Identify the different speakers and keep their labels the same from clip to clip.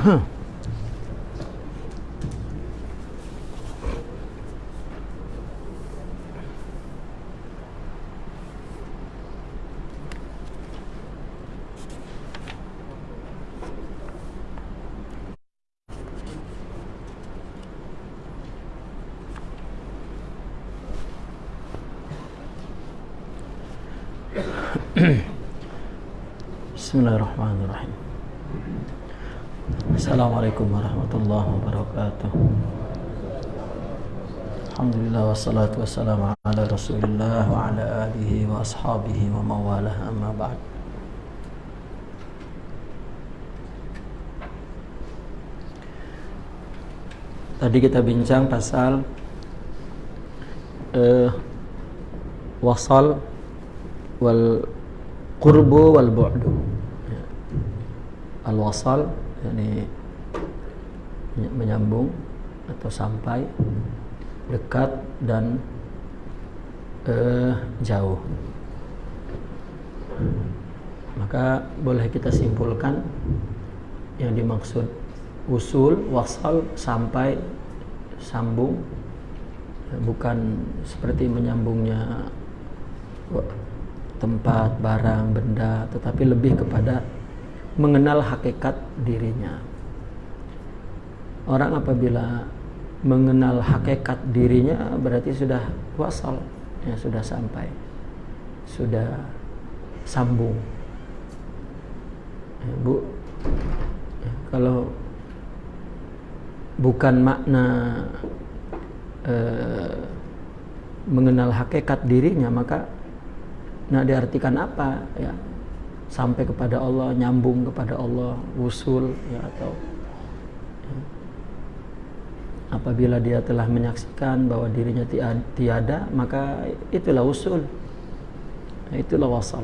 Speaker 1: بسم الله الرحمن Assalamualaikum warahmatullahi wabarakatuh. Alhamdulillah wassalatu wassalamu ala Rasulillah wa ala alihi wa ashabihi wa mawalah amma ba'd. Tadi kita bincang pasal uh, wasal wal qurbu wal bu'du ya. al wasal yakni menyambung atau sampai dekat dan uh, jauh maka boleh kita simpulkan yang dimaksud usul wasal sampai sambung bukan seperti menyambungnya tempat, barang, benda, tetapi lebih kepada mengenal hakikat dirinya. Orang apabila mengenal hakikat dirinya berarti sudah wasal, ya sudah sampai, sudah sambung. Ya, bu, ya, kalau bukan makna eh, mengenal hakikat dirinya maka nah diartikan apa ya sampai kepada Allah nyambung kepada Allah usul ya atau. Apabila dia telah menyaksikan bahwa dirinya tiada maka itulah usul. Itulah wasal.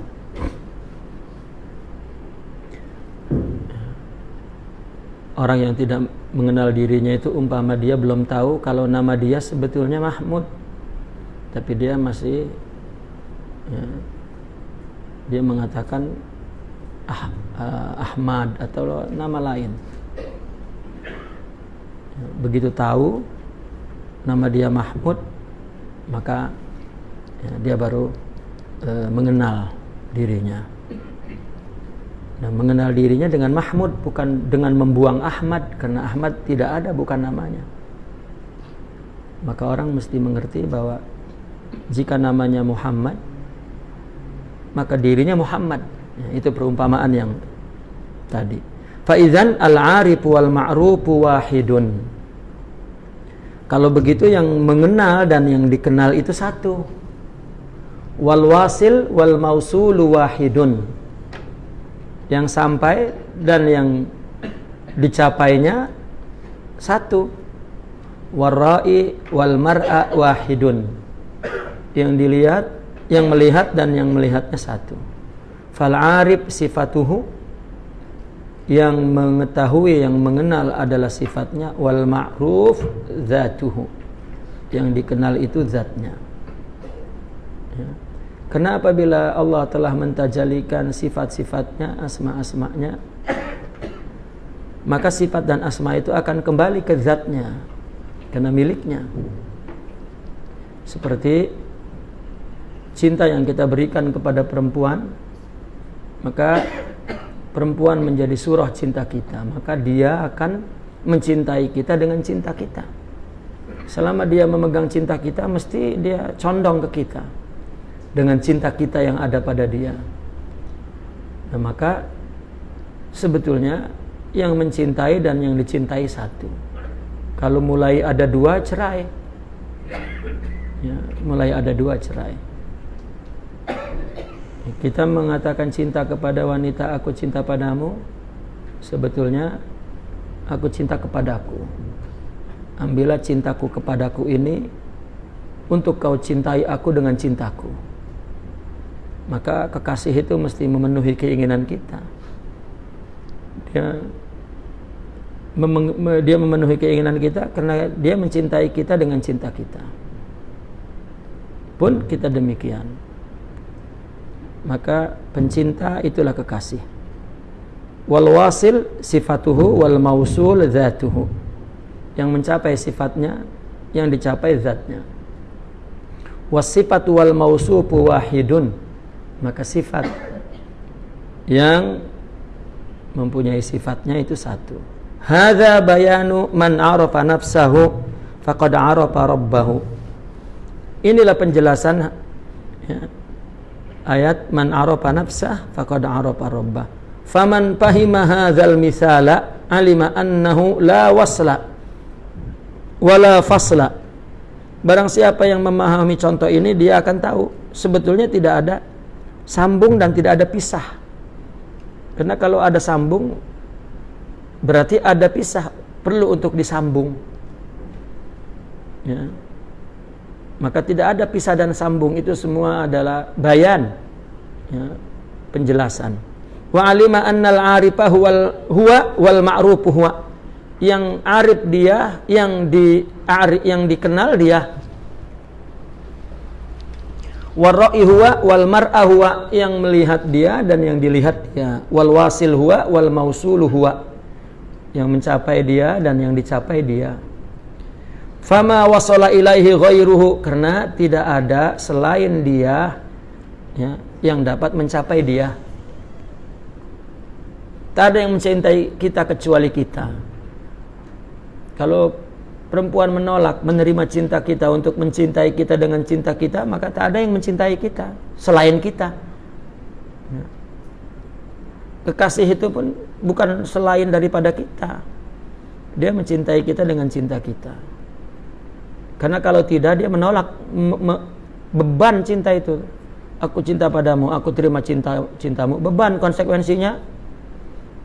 Speaker 1: Orang yang tidak mengenal dirinya itu umpama dia belum tahu kalau nama dia sebetulnya Mahmud. Tapi dia masih ya, dia mengatakan ah, uh, Ahmad atau nama lain begitu tahu nama dia Mahmud maka ya, dia baru uh, mengenal dirinya Nah, mengenal dirinya dengan Mahmud bukan dengan membuang Ahmad karena Ahmad tidak ada bukan namanya. Maka orang mesti mengerti bahwa jika namanya Muhammad maka dirinya Muhammad. Ya, itu perumpamaan yang tadi. Faizan al-arif wal ma'ruf wahidun. Kalau begitu yang mengenal dan yang dikenal itu satu. Wal wasil wal mausulu wahidun yang sampai dan yang dicapainya satu warai wal mar'a wahidun yang dilihat yang melihat dan yang melihatnya satu fal arif sifatuhu yang mengetahui yang mengenal adalah sifatnya wal ma'ruf zatuhu yang dikenal itu zatnya ya. Karena apabila Allah telah mentajalikan sifat-sifatnya, asma-asmanya, maka sifat dan asma itu akan kembali ke zatnya, karena miliknya. Seperti cinta yang kita berikan kepada perempuan, maka perempuan menjadi surah cinta kita, maka dia akan mencintai kita dengan cinta kita. Selama dia memegang cinta kita, mesti dia condong ke kita dengan cinta kita yang ada pada dia. Nah, maka sebetulnya yang mencintai dan yang dicintai satu. Kalau mulai ada dua cerai, ya, mulai ada dua cerai. Kita mengatakan cinta kepada wanita, aku cinta padamu. Sebetulnya aku cinta kepadaku. Ambillah cintaku kepadaku ini untuk kau cintai aku dengan cintaku maka kekasih itu mesti memenuhi keinginan kita dia dia memenuhi keinginan kita karena dia mencintai kita dengan cinta kita pun kita demikian maka pencinta itulah kekasih. Wal wasil sifatuhu wal mausul zatuhu yang mencapai sifatnya yang dicapai zatnya. Wasifatu wal mausufu wahidun. Maka sifat yang mempunyai sifatnya itu satu. Hadza bayanu man arafa nafsahu faqad arafa rabbahu. Inilah penjelasan ya, ayat man arafa nafsah faqad arafa rabbah faman fahima hadzal misala alima annahu la wasla wala fasla. Barang siapa yang memahami contoh ini dia akan tahu sebetulnya tidak ada sambung dan tidak ada pisah. Karena kalau ada sambung berarti ada pisah perlu untuk disambung. Ya maka tidak ada pisah dan sambung itu semua adalah bayan ya, penjelasan. Wa alima annal arifa huwal huwa wal ma'ruf huwa. Yang arif dia yang di yang dikenal dia. Warra'i huwa wal mar'a huwa yang melihat dia dan yang dilihat dia. Wal wasil huwa wal mausulu huwa yang mencapai dia dan yang dicapai dia Fama wasala ilaihi ghairuhu karena tidak ada selain dia ya, yang dapat mencapai dia. Tak ada yang mencintai kita kecuali kita. Kalau perempuan menolak menerima cinta kita untuk mencintai kita dengan cinta kita, maka tak ada yang mencintai kita selain kita. Ya. Kekasih itu pun bukan selain daripada kita. Dia mencintai kita dengan cinta kita. Karena kalau tidak dia menolak beban cinta itu. Aku cinta padamu, aku terima cinta cintamu. Beban konsekuensinya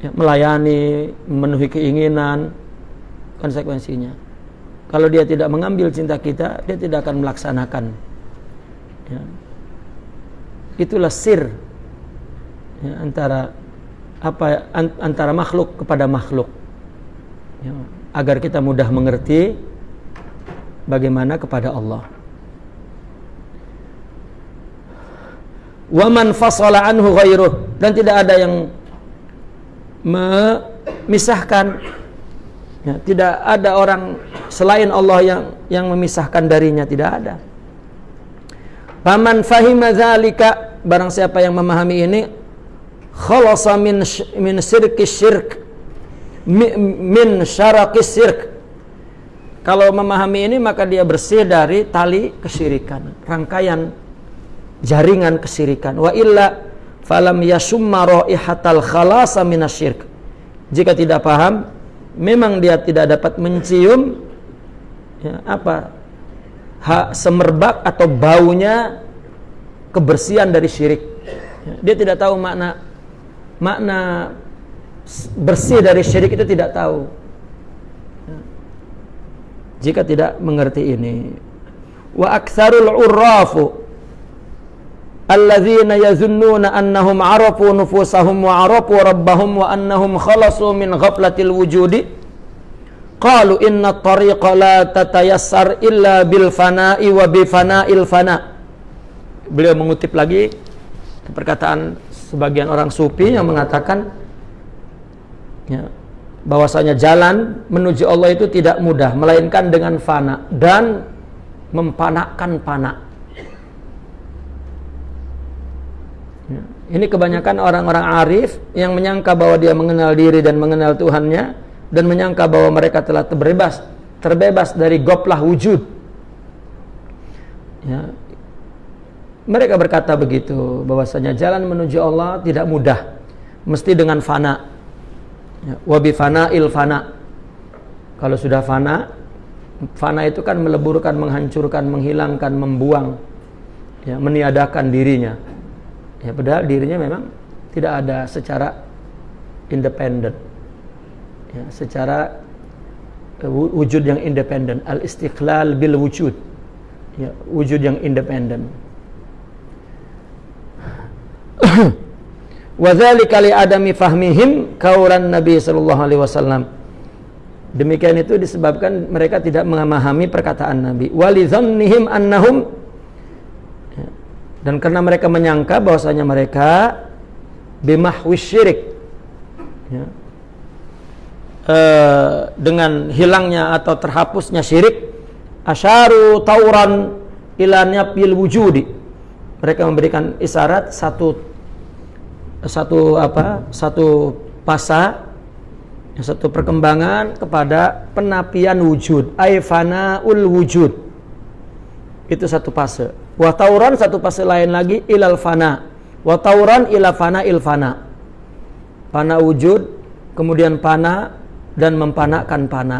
Speaker 1: ya, melayani, memenuhi keinginan, konsekuensinya. Kalau dia tidak mengambil cinta kita, dia tidak akan melaksanakan. Ya. Itulah sir ya, antara apa antara makhluk kepada makhluk. Ya, agar kita mudah mengerti bagaimana kepada Allah. Waman fasala anhu ghairuh. Dan tidak ada yang memisahkan. Ya, tidak ada orang selain Allah yang yang memisahkan darinya. Tidak ada. Paman fahima dzalika barang siapa yang memahami ini khalasa min min sirki syirk min syarakis syirk kalau memahami ini maka dia bersih dari tali kesyirikan, rangkaian jaringan kesyirikan. Wa illa falam yasumma raihatal khalasa minasyirk. Jika tidak paham, memang dia tidak dapat mencium ya, apa ha, semerbak atau baunya kebersihan dari syirik. Ya, dia tidak tahu makna makna bersih dari syirik itu tidak tahu jika tidak mengerti ini wa aktsarul urrafu alladzina yazunnuna annahum arafu nufusahum wa arafu rabbahum wa annahum khalasu min ghaflatil wujudi qalu inna tariqa la tatayassar illa bil fana'i wa bi fana'il fana. Beliau mengutip lagi perkataan sebagian orang sufi yang mengatakan ya, bahwasanya jalan menuju Allah itu tidak mudah melainkan dengan fana dan mempanakkan pana. Ya. Ini kebanyakan orang-orang arif yang menyangka bahwa dia mengenal diri dan mengenal Tuhannya dan menyangka bahwa mereka telah terbebas terbebas dari goplah wujud. Ya. Mereka berkata begitu bahwasanya jalan menuju Allah tidak mudah, mesti dengan fana Ya, wabi fana il fana. Kalau sudah fana, fana itu kan meleburkan, menghancurkan, menghilangkan, membuang, ya, meniadakan dirinya. Ya, padahal dirinya memang tidak ada secara independen. Ya, secara uh, wujud yang independen, al istiqlal bil wujud. Ya, wujud yang independen. Wadzalika li adami fahmihim kaulan Nabi sallallahu alaihi wasallam. Demikian itu disebabkan mereka tidak memahami perkataan Nabi. Walidzannihim annahum dan karena mereka menyangka bahwasanya mereka bimahwi syirik ya, e, dengan hilangnya atau terhapusnya syirik asyaru tauran ilannya pil wujudi mereka memberikan isyarat satu satu apa satu pasa satu perkembangan kepada penapian wujud aifana ul wujud. Itu satu fase wa tauran satu fase lain lagi ilal fana. Wa tauran ila fana. Il fana wujud kemudian pana dan mempanakan pana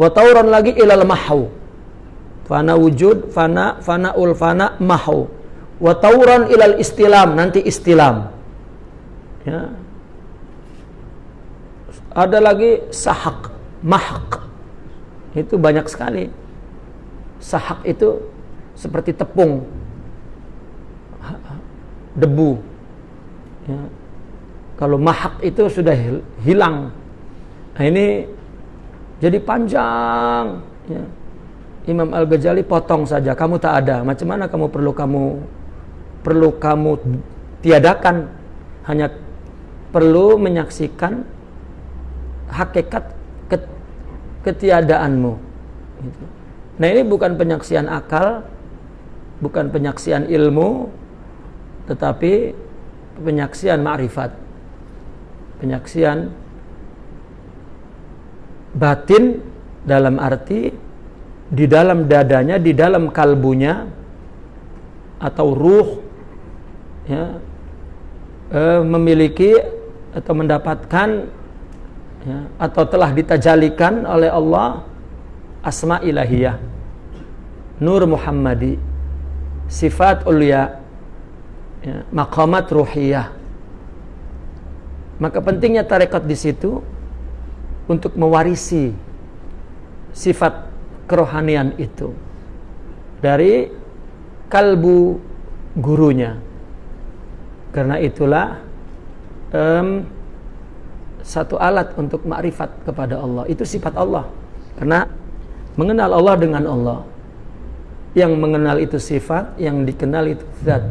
Speaker 1: wa tauran lagi ilal mahu fana wujud fana fana ul fana mahu wa tauran ilal istilam nanti istilam ya. Ada lagi sahak mahak. Itu banyak sekali. Sahak itu seperti tepung. Debu. Ya. kalau mahak itu sudah hilang. Nah ini jadi panjang. Ya. Imam Al Ghazali potong saja. Kamu tak ada. Macam mana kamu perlu kamu perlu kamu tiadakan? Hanya perlu menyaksikan hakikat ketiadaanmu gitu. Nah ini bukan penyaksian akal, bukan penyaksian ilmu, tetapi penyaksian ma'rifat. Penyaksian batin dalam arti di dalam dadanya, di dalam kalbunya atau ruh ya, e, memiliki atau mendapatkan ya, atau telah ditajalikan oleh Allah asma ilahiyah nur muhammadi sifat ulia ya, maqamat ruhiyah. Maka pentingnya tarekat di situ untuk mewarisi sifat kerohanian itu dari kalbu gurunya. Karena itulah um, satu alat untuk makrifat kepada Allah. Itu sifat Allah. Karena mengenal Allah dengan Allah. Yang mengenal itu sifat yang dikenal itu zat.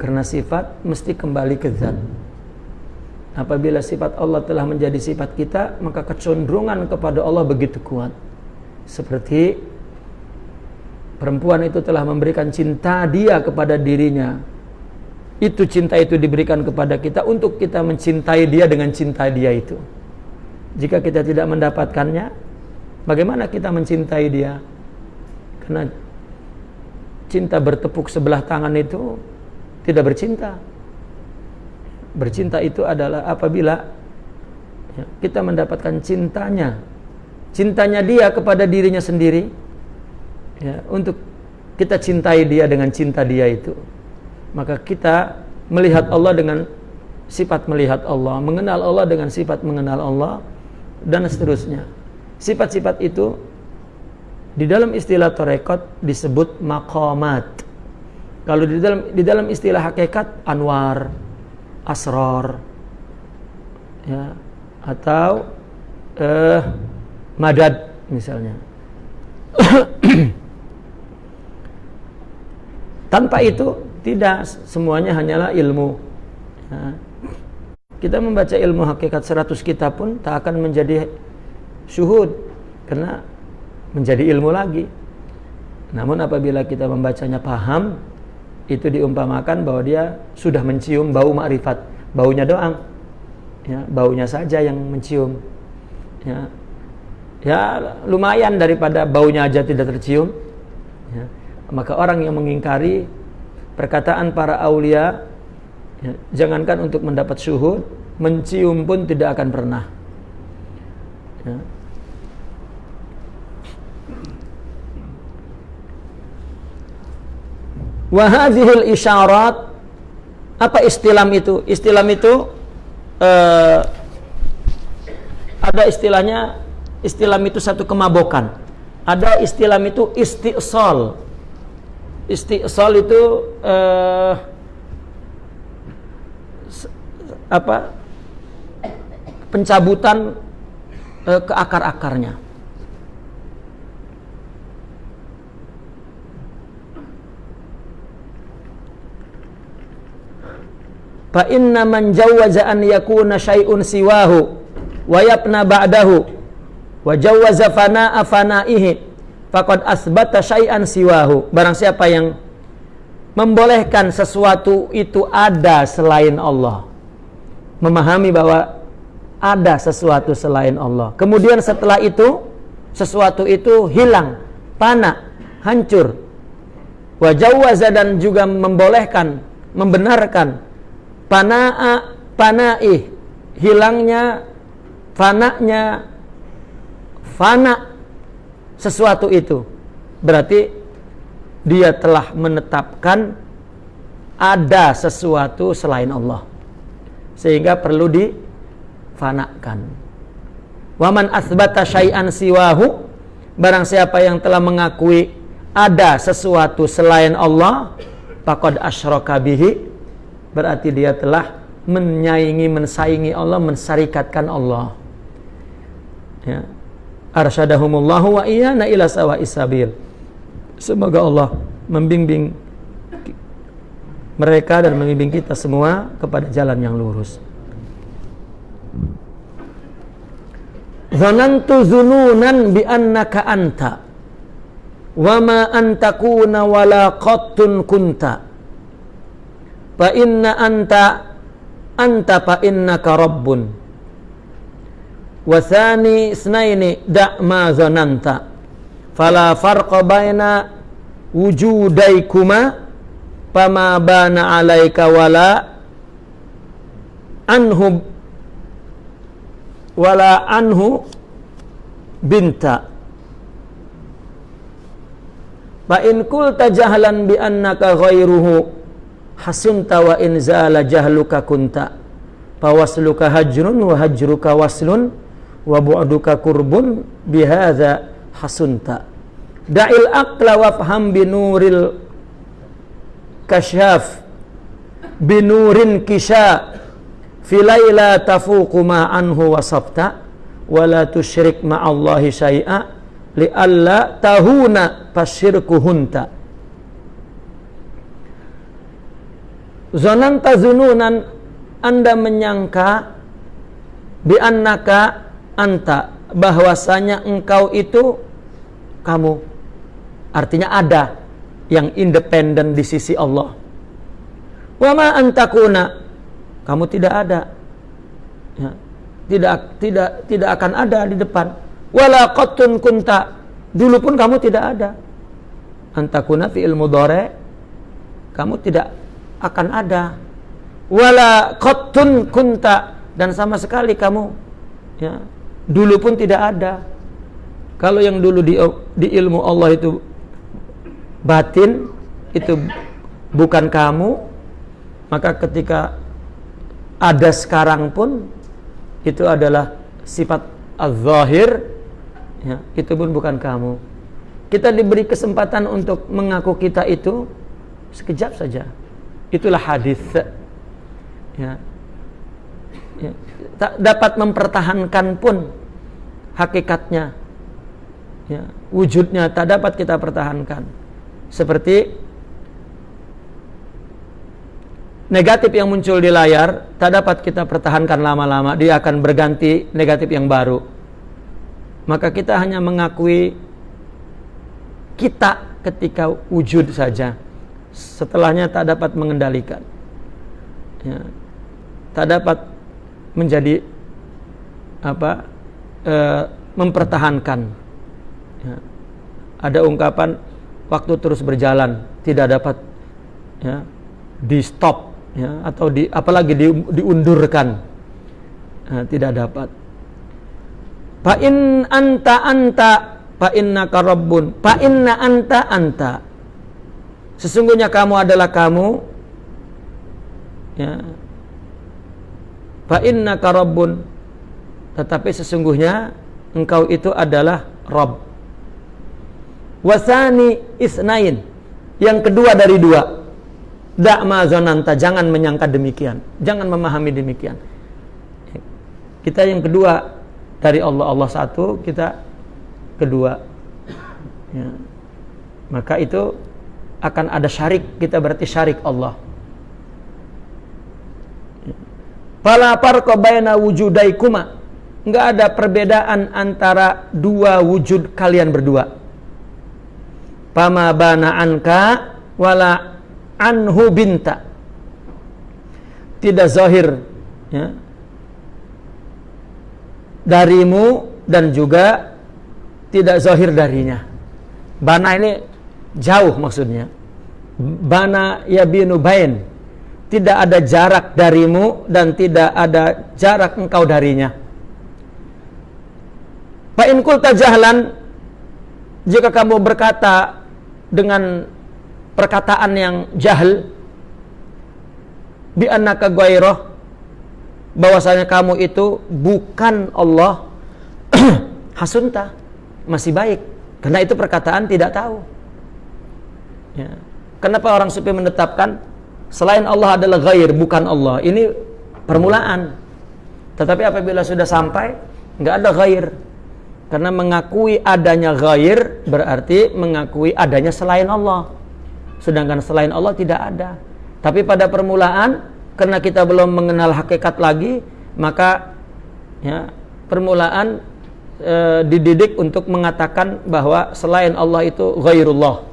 Speaker 1: Karena sifat mesti kembali ke zat. Apabila sifat Allah telah menjadi sifat kita maka kecenderungan kepada Allah begitu kuat. Seperti perempuan itu telah memberikan cinta dia kepada dirinya itu cinta itu diberikan kepada kita untuk kita mencintai dia dengan cinta dia itu jika kita tidak mendapatkannya Bagaimana kita mencintai dia? Karena cinta bertepuk sebelah tangan itu tidak bercinta. Bercinta itu adalah apabila kita mendapatkan cintanya, cintanya dia kepada dirinya sendiri, ya, untuk kita cintai dia dengan cinta dia itu, maka kita melihat Allah dengan sifat melihat Allah, mengenal Allah dengan sifat mengenal Allah, dan seterusnya. Sifat-sifat itu di dalam istilah torekot disebut makomat. Kalau di dalam di dalam istilah hakikat anwar, asror, ya, atau eh, madad misalnya. Tanpa itu tidak semuanya hanyalah ilmu. Ya. Kita membaca ilmu hakikat 100 kitab pun tak akan menjadi syuhud karena menjadi ilmu lagi. Namun apabila kita membacanya paham, itu diumpamakan bahwa dia sudah mencium bau makrifat, baunya doang. Ya, baunya saja yang mencium. Ya. Ya, lumayan daripada baunya aja tidak tercium. Ya. Maka orang yang mengingkari perkataan para aulia ya, jangankan untuk mendapat syuhud, mencium pun tidak akan pernah. Ya. Wahadihil isyarat apa istilam itu? Istilam itu uh, ada istilahnya istilam itu satu kemabokan. Ada istilam itu istisol. Istisol itu uh, apa? Pencabutan uh, ke akar-akarnya. fa inna man jawwaza an yakuna syai'un siwahu wa yabna ba'dahu wa jawwaza fana'a fana'ihi faqad asbata syai'an siwahu barang siapa yang membolehkan sesuatu itu ada selain Allah memahami bahwa ada sesuatu selain Allah. Kemudian setelah itu sesuatu itu hilang, pana, hancur. Wajawaza dan juga membolehkan, membenarkan panaa panai hilangnya fananya fana sesuatu itu. Berarti dia telah menetapkan ada sesuatu selain Allah. Sehingga perlu di fanakan. Waman asbata syai'an siwahu barang siapa yang telah mengakui ada sesuatu selain Allah faqad asyraka bihi berarti dia telah menyaingi mensaingi Allah mensarikatkan Allah. Ya. Arsyadahumullahu wa iyana ila sawa isabil. Semoga Allah membimbing mereka dan membimbing kita semua kepada jalan yang lurus. Zanantu zununan bi annaka anta wa ma antakuna wala qattun kunta fa inna anta anta fa innaka rabbun wa thani isnaini da' ma zananta. Fala farqa baina wujudaikuma fama bana alaika wala anhu wala anhu binta. Fa in kulta jahlan bi annaka ghairuhu hasunta wa in zala jahluka kunta. Wasluka hajrun wa hajruka waslun wa bu'duka kurbun bihadza hasunta. Da'il aqla wafham binuril kasyaf binurin kisha filaila tafuqu ma anhu wasabta wala tusyrik ma'allahi syai'a li'alla tahuna pasyirkuhunta Zonanta zununan Anda menyangka bi annaka anta bahwasanya engkau itu kamu. Artinya ada yang independen di sisi Allah. Wa ma antakuna kamu tidak ada. Ya. tidak tidak tidak akan ada di depan. Wala qattun kunta dulu pun kamu tidak ada. Antakuna fi ilmu dore kamu tidak akan ada. Wala qattun kunta dan sama sekali kamu. Ya dulu pun tidak ada. Kalau yang dulu di, di ilmu Allah itu batin itu bukan kamu maka ketika ada sekarang pun itu adalah sifat az-zahir ya, itu pun bukan kamu. Kita diberi kesempatan untuk mengaku kita itu sekejap saja. Itulah hadis ya, ya dapat mempertahankan pun hakikatnya. Ya, wujudnya tak dapat kita pertahankan. Seperti negatif yang muncul di layar tak dapat kita pertahankan lama-lama dia akan berganti negatif yang baru. Maka kita hanya mengakui kita ketika wujud saja. Setelahnya tak dapat mengendalikan. Ya, tak dapat menjadi apa e, mempertahankan. Ya. ada ungkapan waktu terus berjalan tidak dapat ya, di stop ya atau di apalagi di, diundurkan nah, tidak dapat. Fa in anta anta fa innaka rabbun fa inna anta anta. Sesungguhnya kamu adalah kamu ya fa innaka rabbun tetapi sesungguhnya engkau itu adalah Rabb wasani isnain yang kedua dari dua Da'ma zonanta, jangan menyangka demikian. Jangan memahami demikian. Kita yang kedua dari Allah, Allah satu, kita kedua. Ya. Maka itu akan ada syarik, kita berarti syarik Allah. Fala farqa baina wujudaikuma. Enggak ada perbedaan antara dua wujud kalian berdua. Pama bana anka wala anhu binta. Tidak zahir ya, darimu dan juga tidak zahir darinya. Bana ini jauh maksudnya. Bana yabinu bain tidak ada jarak darimu dan tidak ada jarak engkau darinya. Fa in jika kamu berkata dengan perkataan yang jahil bi annaka ghairah bahwasanya kamu itu bukan Allah hasunta masih baik karena itu perkataan tidak tahu ya. kenapa orang sufi menetapkan Selain Allah adalah ghair, bukan Allah. Ini permulaan. Tetapi apabila sudah sampai, nggak ada ghair. Karena mengakui adanya ghair berarti mengakui adanya selain Allah. Sedangkan selain Allah tidak ada. Tapi pada permulaan, karena kita belum mengenal hakikat lagi, maka ya, permulaan e, dididik untuk mengatakan bahwa selain Allah itu ghairullah.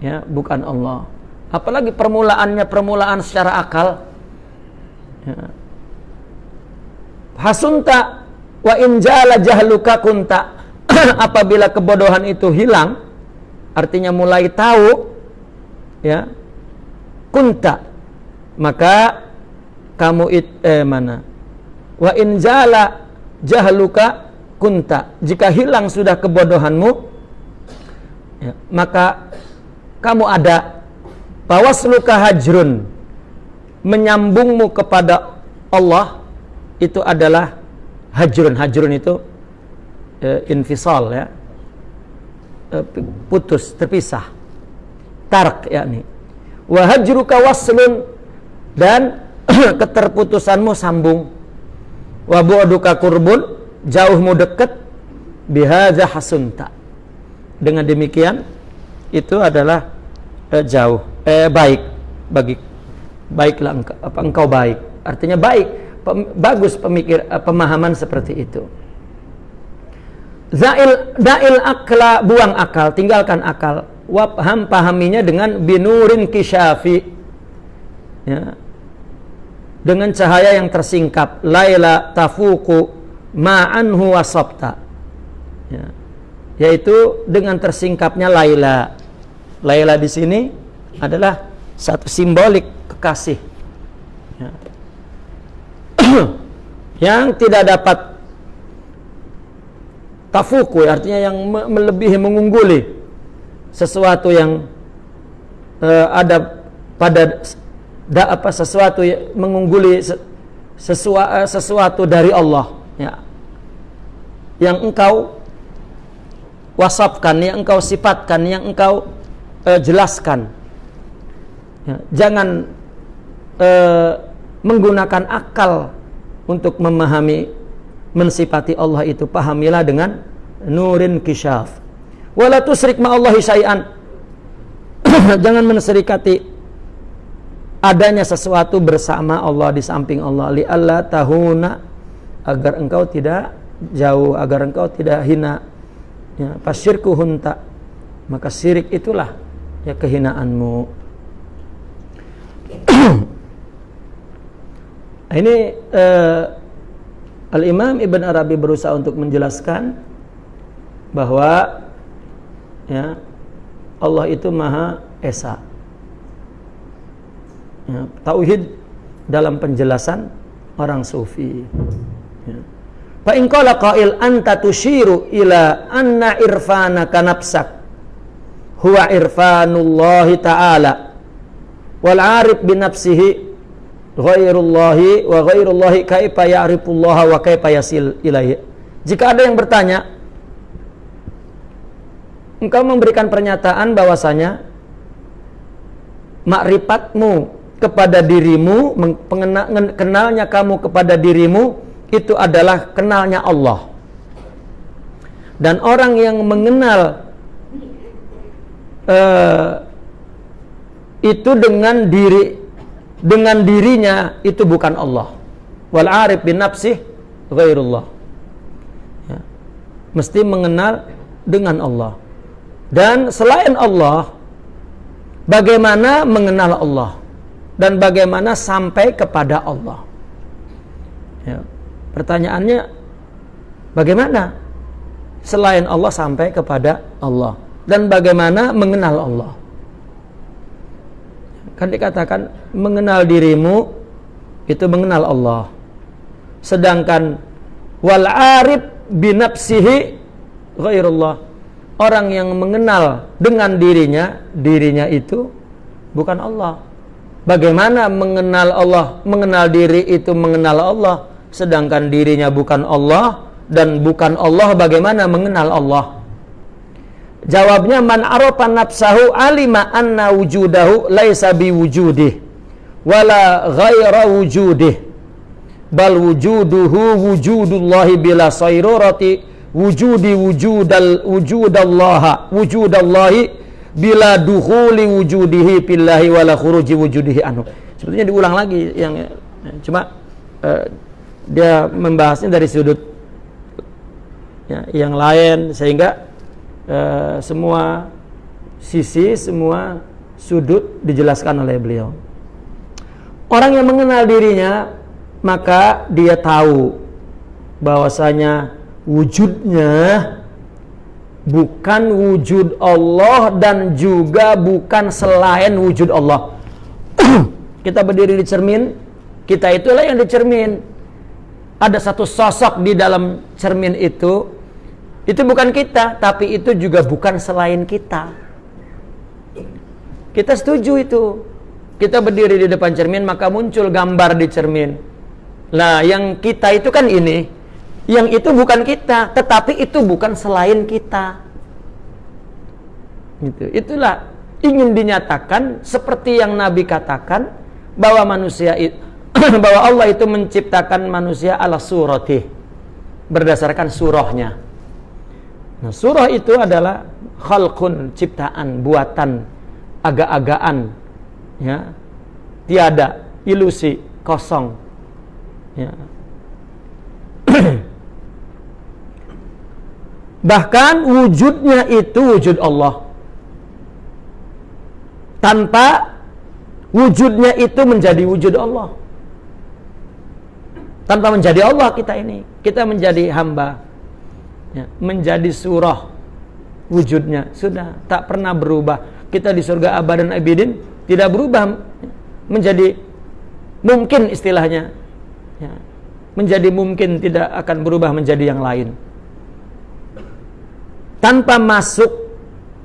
Speaker 1: Ya, bukan Allah apalagi permulaannya permulaan secara akal. Ya. hasunta wa injala jahluka kunta. Apabila kebodohan itu hilang artinya mulai tahu ya kunta maka kamu it, eh mana? Wa injala jahluka kunta. Jika hilang sudah kebodohanmu ya, maka kamu ada Bawasluka hajrun menyambungmu kepada Allah itu adalah hajrun. Hajrun itu e, infisal ya. E, putus, terpisah. Tark yakni. Wa hajruka waslun dan keterputusanmu sambung. Wa bu'duka kurbun jauhmu dekat bihadza hasunta. Dengan demikian itu adalah eh, jauh eh, baik. Bagi baiklah engkau, apa engkau baik. Artinya baik. Pem, bagus pemikir eh, pemahaman seperti itu. Zail dail akla buang akal. Tinggalkan akal. Wabham pahaminya dengan binurin kisyafi. Ya. Dengan cahaya yang tersingkap. Laila tafuku ma'anhu wasabta ya. yaitu dengan tersingkapnya laila. Laila di sini adalah satu simbolik kekasih ya. yang tidak dapat tafuku artinya yang melebihi mengungguli sesuatu yang uh, ada pada da, apa sesuatu yang mengungguli sesua, uh, sesuatu dari Allah ya yang engkau wasapkan yang engkau sifatkan yang engkau uh, jelaskan. Ya, jangan uh, menggunakan akal untuk memahami mensifati Allah itu. Pahamilah dengan nurin kisyaf. Wala tusrik ma'allahi syai'an. jangan menserikati adanya sesuatu bersama Allah di samping Allah li Allah tahuna agar engkau tidak jauh agar engkau tidak hina ya pasyirku hunta maka syirik itulah ya kehinaanmu. Ini uh, Al Imam Ibn Arabi berusaha untuk menjelaskan bahwa ya Allah itu Maha Esa. Ya, tauhid dalam penjelasan orang sufi. Ya. Fa in qala qail anta tushiru ila anna irfana kanapsak huwa irfanullahi ta'ala wal arif bi nafsihi ghairullahi wa ghairullahi kaifa ya'rifullaha wa kaifa yasil ilaihi. Jika ada yang bertanya engkau memberikan pernyataan bahwasanya makrifatmu kepada dirimu kenalnya kamu kepada dirimu itu adalah kenalnya Allah. Dan orang yang mengenal uh, itu dengan diri dengan dirinya itu bukan Allah. wal arif bin nafsih ghairullah ya. mesti mengenal dengan Allah dan selain Allah bagaimana mengenal Allah dan bagaimana sampai kepada Allah ya. pertanyaannya bagaimana selain Allah sampai kepada Allah dan bagaimana mengenal Allah kan dikatakan mengenal dirimu itu mengenal Allah. Sedangkan wal arif binafsihi ghairullah. Orang yang mengenal dengan dirinya dirinya itu bukan Allah. Bagaimana mengenal Allah? Mengenal diri itu mengenal Allah. Sedangkan dirinya bukan Allah dan bukan Allah bagaimana mengenal Allah? Jawabnya man arafa nafsahu alima anna wujudahu laisa biwujudih wala ghaira wujudih. Bal wujuduhu wujudullahi bila sayrurati wujudi wujudal wujudallaha wujudallahi bila dukhuli wujudihi billahi wala khuruji wujudihi anhu. Sebetulnya diulang lagi yang cuma uh, dia membahasnya dari sudut ya, yang lain sehingga Eh, semua sisi, semua sudut dijelaskan oleh beliau. Orang yang mengenal dirinya, maka dia tahu bahwasanya wujudnya bukan wujud Allah dan juga bukan selain wujud Allah. kita berdiri di cermin, kita itulah yang dicermin. Ada satu sosok di dalam cermin itu itu bukan kita, tapi itu juga bukan selain kita. Kita setuju itu. Kita berdiri di depan cermin, maka muncul gambar di cermin. Nah, yang kita itu kan ini. Yang itu bukan kita, tetapi itu bukan selain kita. Gitu. Itulah ingin dinyatakan seperti yang Nabi katakan bahwa manusia bahwa Allah itu menciptakan manusia ala surati berdasarkan surahnya Nah, surah itu adalah khalqun, ciptaan, buatan, agak-agaan, ya. Tiada, ilusi, kosong. Ya. Bahkan wujudnya itu wujud Allah. Tanpa wujudnya itu menjadi wujud Allah. Tanpa menjadi Allah kita ini, kita menjadi hamba ya, menjadi surah wujudnya sudah tak pernah berubah kita di surga abadan abidin tidak berubah menjadi mungkin istilahnya. Ya, menjadi mungkin tidak akan berubah menjadi yang lain. Tanpa masuk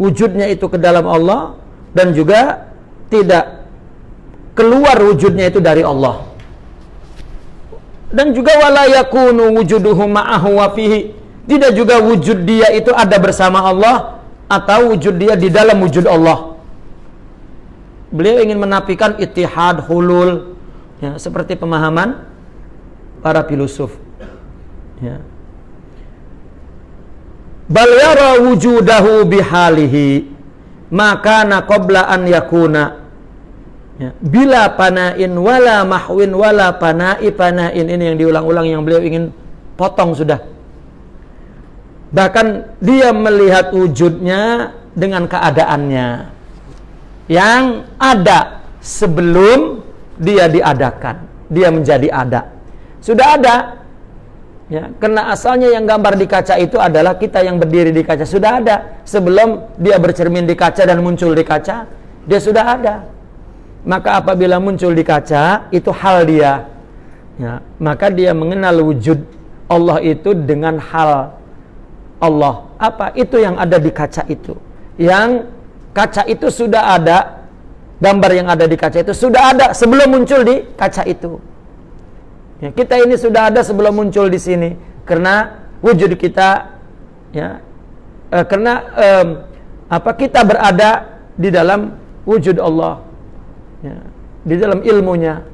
Speaker 1: wujudnya itu ke dalam Allah dan juga tidak keluar wujudnya itu dari Allah. Dan juga wala yakunu wujuduhu ma'ahu wa fihi. Tidak juga wujud dia itu ada bersama Allah atau wujud dia di dalam wujud Allah. Beliau ingin menafikan itihad hulul ya, seperti pemahaman para filosof. Ya. Bal yara wujudahu bihalihi maka qabla an yakuna ya. bila panain wala mahwin wala panai panain ini yang diulang-ulang yang beliau ingin potong sudah Bahkan dia melihat wujudnya dengan keadaannya yang ada sebelum dia diadakan. Dia menjadi ada. Sudah ada. Ya, karena asalnya yang gambar di kaca itu adalah kita yang berdiri di kaca sudah ada. Sebelum dia bercermin di kaca dan muncul di kaca, dia sudah ada. Maka apabila muncul di kaca, itu hal dia. Ya, maka dia mengenal wujud Allah itu dengan hal Allah. Apa? Itu yang ada di kaca itu. Yang kaca itu sudah ada, gambar yang ada di kaca itu sudah ada sebelum muncul di kaca itu. Ya, kita ini sudah ada sebelum muncul di sini karena wujud kita ya eh, karena eh, apa kita berada di dalam wujud Allah ya, di dalam ilmunya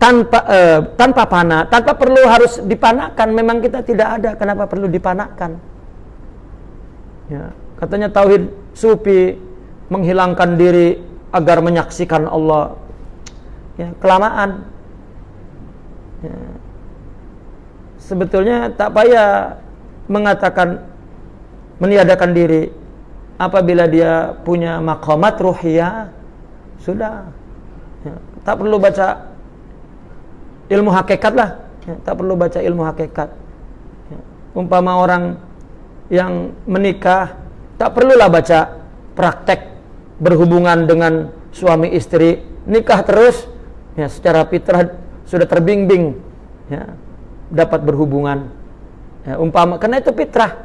Speaker 1: tanpa uh, tanpa panah, tanpa perlu harus dipanakan. Memang kita tidak ada, kenapa perlu dipanakan? Ya, katanya tauhid sufi menghilangkan diri agar menyaksikan Allah. Ya, kelamaan. ya. sebetulnya tak payah mengatakan meniadakan diri apabila dia punya makomat ruhiyah sudah ya. tak perlu baca ilmu hakikat lah ya. tak perlu baca ilmu hakikat ya. umpama orang yang menikah tak perlulah baca praktek berhubungan dengan suami istri nikah terus. Ya secara fitrah sudah terbimbing ya dapat berhubungan. Ya, umpama karena itu fitrah.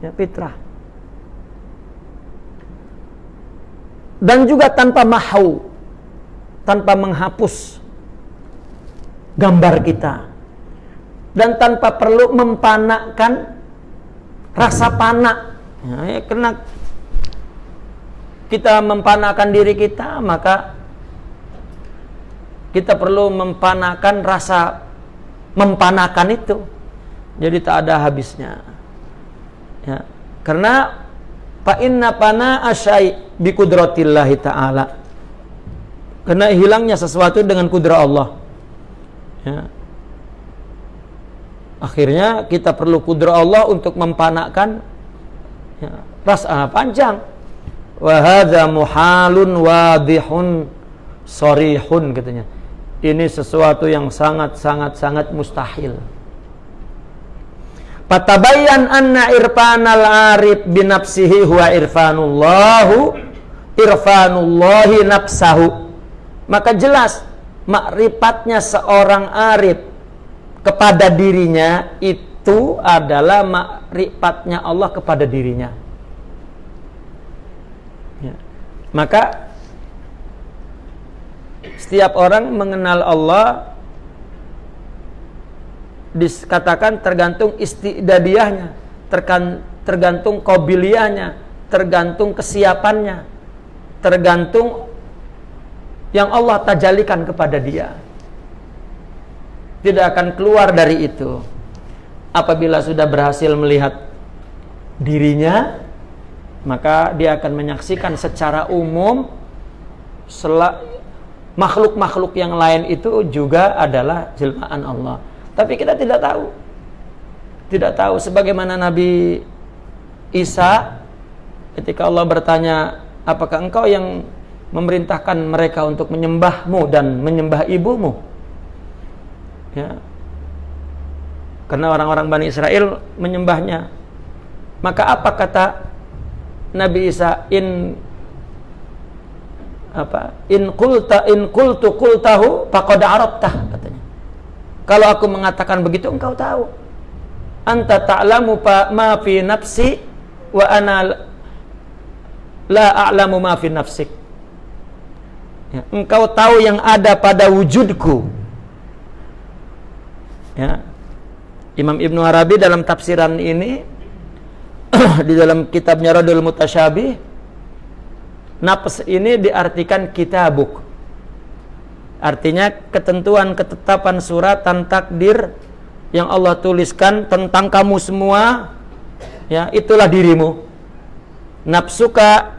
Speaker 1: Ya fitrah. Dan juga tanpa mahu tanpa menghapus gambar kita. Dan tanpa perlu mempanakkan rasa panak ya, ya, karena kita mempanakan diri kita maka kita perlu mempanakan rasa mempanakan itu. Jadi tak ada habisnya. Ya karena fa inna pana asyai bi kudratillahi taala. Karena hilangnya sesuatu dengan kudrat Allah. Ya. Akhirnya kita perlu kudrat Allah untuk mempanakan ya, rasa panjang. Wahada muhalun wadihun sorihun katanya. Ini sesuatu yang sangat sangat sangat mustahil. Patabayan anna irfanal arif binafsihi huwa irfanullahu irfanullahi nafsahu. Maka jelas makrifatnya seorang arif kepada dirinya itu adalah makrifatnya Allah kepada dirinya Maka setiap orang mengenal Allah dikatakan tergantung istidadiahnya, tergantung kobiliahnya, tergantung kesiapannya, tergantung yang Allah tajalikan kepada dia. Tidak akan keluar dari itu. Apabila sudah berhasil melihat dirinya, maka dia akan menyaksikan secara umum makhluk-makhluk yang lain itu juga adalah jelmaan Allah. Tapi kita tidak tahu. Tidak tahu sebagaimana Nabi Isa ketika Allah bertanya, "Apakah engkau yang memerintahkan mereka untuk menyembahmu dan menyembah ibumu?" Ya. Karena orang-orang Bani Israel menyembahnya. Maka apa kata Nabi Isa? In apa? In kulta in kultu kultahu faqad arabtah katanya. Kalau aku mengatakan begitu engkau tahu. Anta ta'lamu ma fi nafsi wa ana la a'lamu ma fi nafsik. Ya, engkau tahu yang ada pada wujudku. Ya Imam Ibnu Arabi dalam tafsiran ini di dalam kitabnya Radul Mutasyabih nafs ini diartikan kitabuk. Artinya ketentuan ketetapan suratan takdir yang Allah tuliskan tentang kamu semua ya itulah dirimu. Nafsuka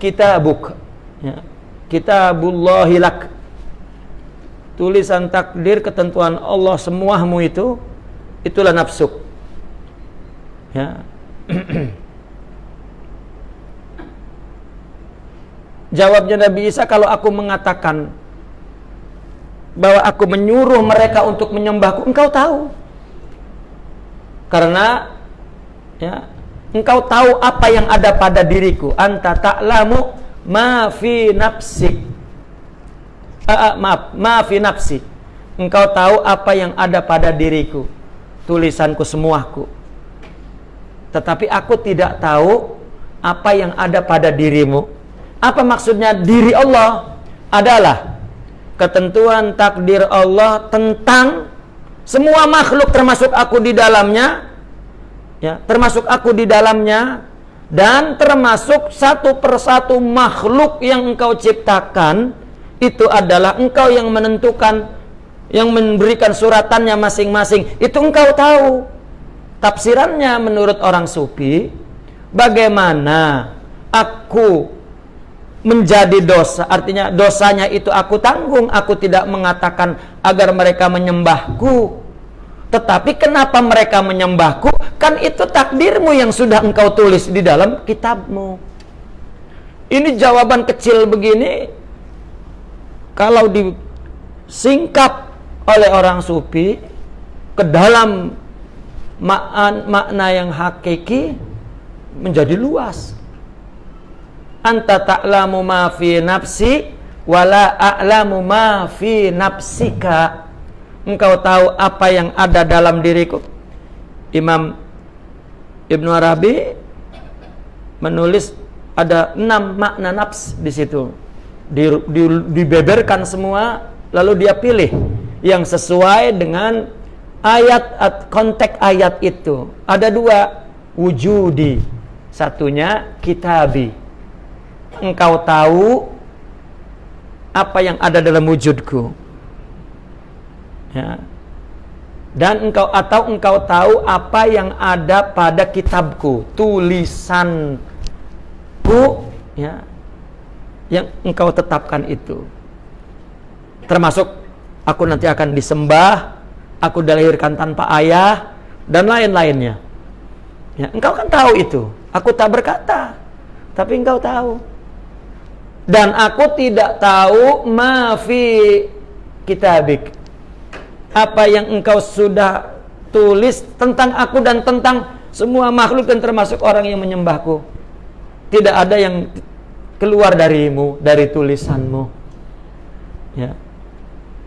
Speaker 1: kitabuk ya kitabullahi lak tulisan takdir ketentuan Allah semuamu itu itulah nafsuk Ya. Jawabnya Nabi Isa kalau aku mengatakan bahwa aku menyuruh mereka untuk menyembahku, engkau tahu. Karena ya, engkau tahu apa yang ada pada diriku. Anta ta'lamu ma fi nafsik. Uh, maaf, ma fi nafsi. Engkau tahu apa yang ada pada diriku. Tulisanku semuaku tetapi aku tidak tahu apa yang ada pada dirimu. Apa maksudnya diri Allah adalah ketentuan takdir Allah tentang semua makhluk termasuk aku di dalamnya ya, termasuk aku di dalamnya dan termasuk satu persatu makhluk yang engkau ciptakan itu adalah engkau yang menentukan yang memberikan suratannya masing-masing. Itu engkau tahu. Tafsirannya menurut orang sufi, bagaimana aku menjadi dosa? Artinya dosanya itu aku tanggung aku tidak mengatakan agar mereka menyembahku. Tetapi kenapa mereka menyembahku? Kan itu takdirmu yang sudah engkau tulis di dalam kitabmu. Ini jawaban kecil begini kalau disingkap oleh orang sufi ke dalam makna yang hakiki menjadi luas. Anta ta'lamu ma fi nafsi wala a'lamu ma fi nafsika. Engkau tahu apa yang ada dalam diriku? Imam Ibnu Arabi menulis ada enam makna nafs di situ di, di, dibeberkan semua lalu dia pilih yang sesuai dengan ayat konteks ayat itu. Ada dua wujudi. Satunya kitabi. Engkau tahu apa yang ada dalam wujudku. Ya. Dan engkau atau engkau tahu apa yang ada pada kitabku. Tulisanku ya yang engkau tetapkan itu. Termasuk aku nanti akan disembah aku dilahirkan tanpa ayah dan lain-lainnya. Ya engkau kan tahu itu. Aku tak berkata tapi engkau tahu. Dan aku tidak tahu mafi kitabik. Apa yang engkau sudah tulis tentang aku dan tentang semua makhluk dan termasuk orang yang menyembahku. Tidak ada yang keluar darimu dari tulisanmu. Ya.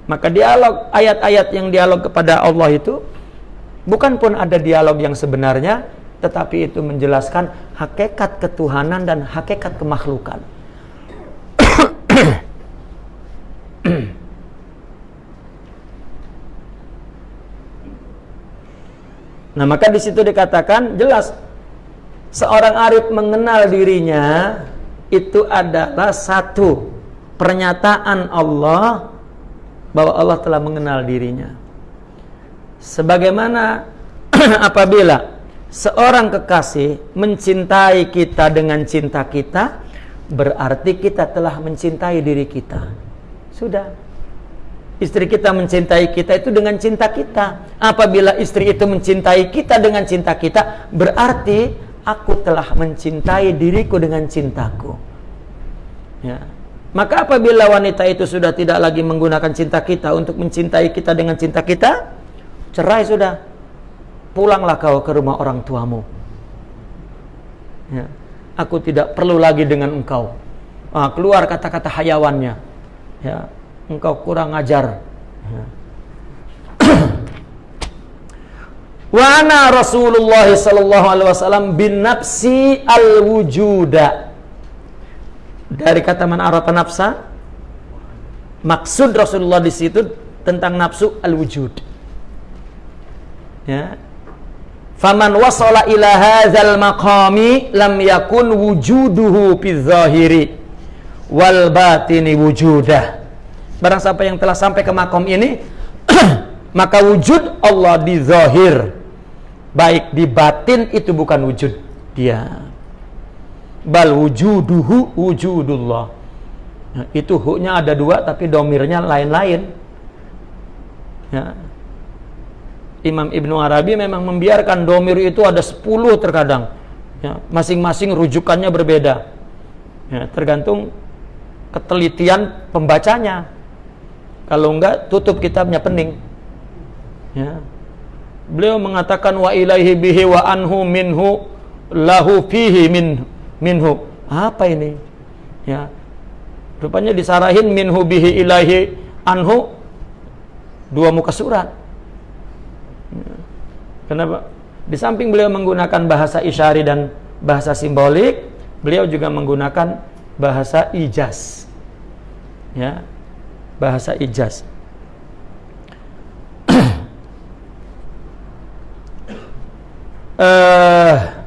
Speaker 1: Maka dialog ayat-ayat yang dialog kepada Allah itu bukan pun ada dialog yang sebenarnya tetapi itu menjelaskan hakikat ketuhanan dan hakikat kemakhlukan. Nah, maka di situ dikatakan jelas seorang arif mengenal dirinya itu adalah satu pernyataan Allah bahwa Allah telah mengenal dirinya. Sebagaimana apabila seorang kekasih mencintai kita dengan cinta kita, berarti kita telah mencintai diri kita. Sudah. Istri kita mencintai kita itu dengan cinta kita. Apabila istri itu mencintai kita dengan cinta kita, berarti aku telah mencintai diriku dengan cintaku. Ya. Maka apabila wanita itu sudah tidak lagi menggunakan cinta kita untuk mencintai kita dengan cinta kita, cerai sudah. Pulanglah kau ke rumah orang tuamu. Ya aku tidak perlu lagi dengan engkau. Ah, keluar kata-kata hayawannya. Ya, engkau kurang ajar. Ya. Wa ana Rasulullah sallallahu alaihi wasallam bin nafsi al wujuda. Dari kata man arafa nafsa maksud Rasulullah di situ tentang nafsu al wujud. Ya, Faman wasala ila hadzal maqami lam yakun wujuduhu fi zahiri wal batini wujudah. Barang siapa yang telah sampai ke makom ini maka wujud Allah di zahir baik di batin itu bukan wujud dia. Bal wujuduhu wujudullah. Nah, itu huknya ada dua tapi domirnya lain-lain. Ya, Imam Ibnu Arabi memang membiarkan domir itu ada 10 terkadang. Ya, masing-masing rujukannya berbeda. Ya, tergantung ketelitian pembacanya. Kalau enggak, tutup kitabnya pening. Ya. Beliau mengatakan wa ilaihi bihi wa anhu minhu lahu fihi min minhu. Apa ini? Ya. Rupanya disarahin minhu bihi ilaihi anhu dua muka surat Kenapa? Di samping beliau menggunakan bahasa isyari dan bahasa simbolik, beliau juga menggunakan bahasa ijaz. Ya. Bahasa ijaz. Uh,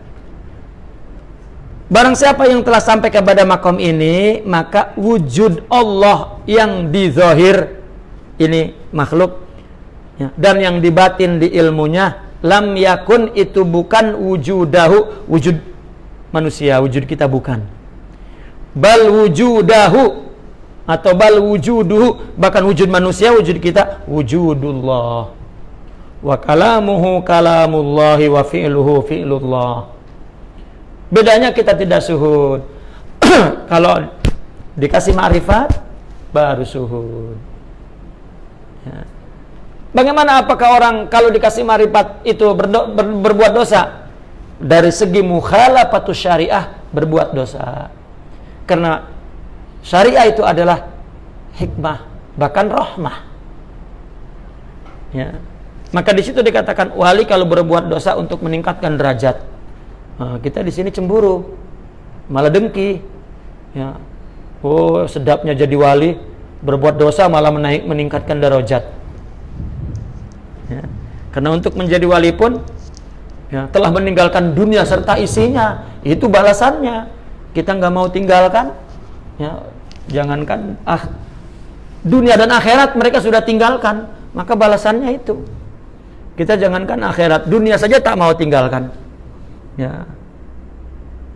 Speaker 1: Barang siapa yang telah sampai kepada makom ini, maka wujud Allah yang di zahir ini makhluk ya, dan yang dibatin di ilmunya lam yakun itu bukan wujudahu wujud manusia wujud kita bukan. Bal wujudahu atau bal wujuduhu bahkan wujud manusia wujud kita wujudullah wa kalamuhu kalamullahi wa fi'luhu fi'lullah bedanya kita tidak suhud kalau dikasih ma'rifat baru suhud ya. bagaimana apakah orang kalau dikasih ma'rifat itu berdo, ber, berbuat dosa dari segi mukhalafatus syariah berbuat dosa karena Syariah itu adalah hikmah, bahkan rahmah. Ya. Maka di situ dikatakan wali kalau berbuat dosa untuk meningkatkan derajat. Nah, kita di sini cemburu, malah dengki. Ya. Oh, sedapnya jadi wali, berbuat dosa malah menaik meningkatkan derajat. Ya. Karena untuk menjadi wali pun ya, telah meninggalkan dunia serta isinya, itu balasannya. Kita nggak mau tinggalkan, ya jangankan ah dunia dan akhirat mereka sudah tinggalkan maka balasannya itu kita jangankan akhirat dunia saja tak mau tinggalkan. Ya.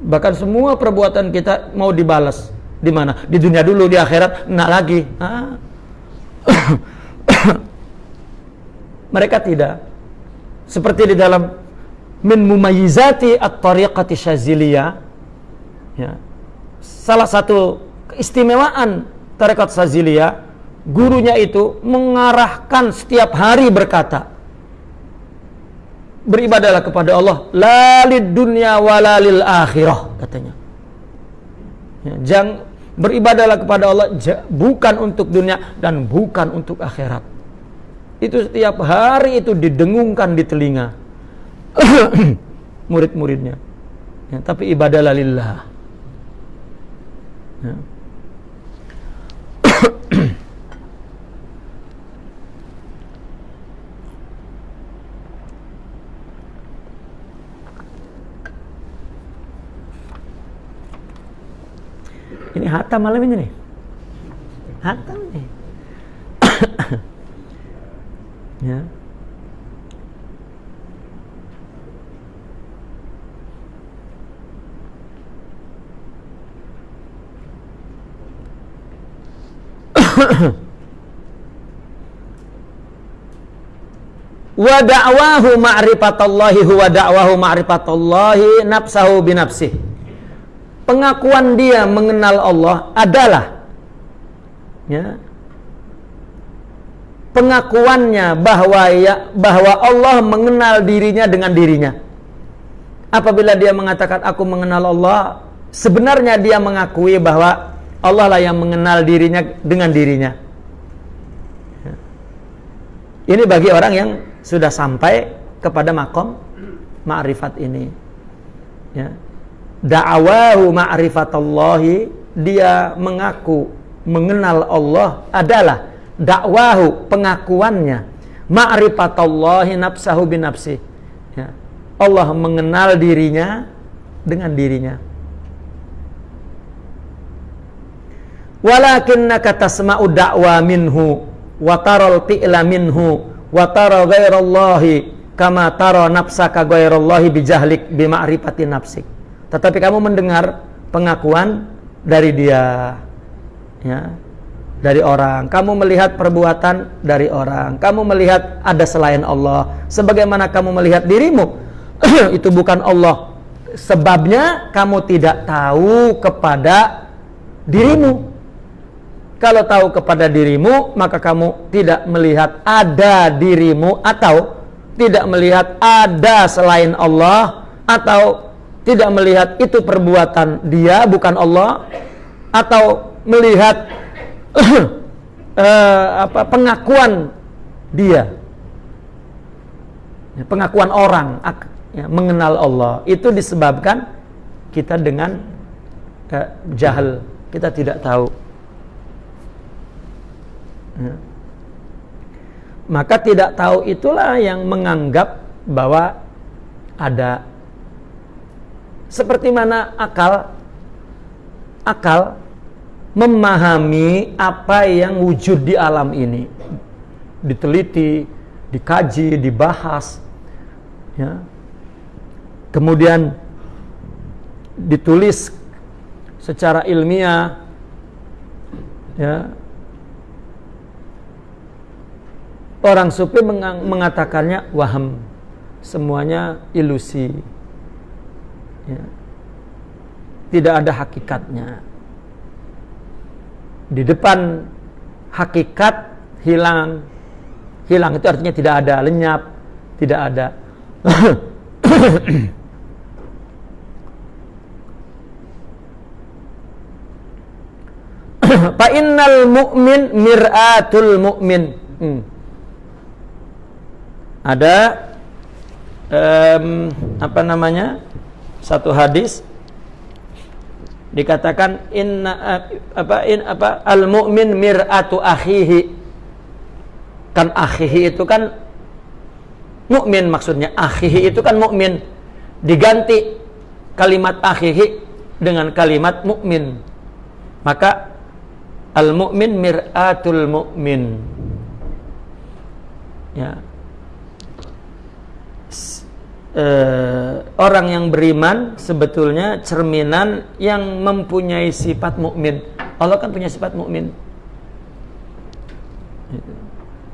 Speaker 1: Bahkan semua perbuatan kita mau dibalas di mana? Di dunia dulu di akhirat enggak lagi. Ah. mereka tidak. Seperti di dalam min mumayyizati at-tariqati syaziliyah ya. Salah satu keistimewaan tarekat Saziliyah, gurunya itu mengarahkan setiap hari berkata, beribadalah kepada Allah, lalid dunia walalil akhirah, katanya. Ya, jang, beribadalah kepada Allah bukan untuk dunia dan bukan untuk akhirat. Itu setiap hari itu didengungkan di telinga murid-muridnya. Ya, tapi ibadalah lillah. Ya. Ini hatam malam ini nih. Hatam nih. ya. wa da'wahu ma'rifatallahi huwa da'wahu ma'rifatallahi nafsahu binafsih pengakuan dia mengenal Allah adalah ya pengakuannya bahwa ya bahwa Allah mengenal dirinya dengan dirinya. Apabila dia mengatakan aku mengenal Allah sebenarnya dia mengakui bahwa Allah lah yang mengenal dirinya dengan dirinya. Ya. ini bagi orang yang sudah sampai kepada makom ma'rifat ini. Ya da'awahu ma'rifatallahi dia mengaku mengenal Allah adalah dakwahu pengakuannya ma'rifatallahi nafsahu binafsi ya. Allah mengenal dirinya dengan dirinya walakinnaka tasma'u da'wa minhu wa taral fi'la minhu wa tara ghairallahi kama tara nafsaka ghairallahi bijahlik bima'rifati nafsik. Tetapi kamu mendengar pengakuan dari dia ya dari orang. Kamu melihat perbuatan dari orang. Kamu melihat ada selain Allah. Sebagaimana kamu melihat dirimu itu bukan Allah. Sebabnya kamu tidak tahu kepada dirimu. Kalau tahu kepada dirimu, maka kamu tidak melihat ada dirimu atau tidak melihat ada selain Allah atau tidak melihat itu perbuatan dia bukan Allah atau melihat uh, apa pengakuan dia. Ya, pengakuan orang ya, mengenal Allah. Itu disebabkan kita dengan uh, jahil kita tidak tahu. Ya. Maka tidak tahu itulah yang menganggap bahwa ada seperti mana akal? Akal memahami apa yang wujud di alam ini. Diteliti, dikaji, dibahas ya. Kemudian ditulis secara ilmiah ya. Orang sufi mengatakannya waham semuanya ilusi ya. tidak ada hakikatnya di depan hakikat hilang hilang itu artinya tidak ada lenyap tidak ada Fa innal mu'min mir'atul mu'min. Hmm. Ada um, apa namanya? Satu hadis dikatakan inna apa in apa al mu'min mir'atu akhihi. Kan akhihi itu kan mukmin maksudnya akhihi itu kan mukmin diganti kalimat akhihi dengan kalimat mukmin maka Al-mu'min mir'atul mu'min. Ya. E, orang yang beriman sebetulnya cerminan yang mempunyai sifat mukmin. Allah kan punya sifat mukmin.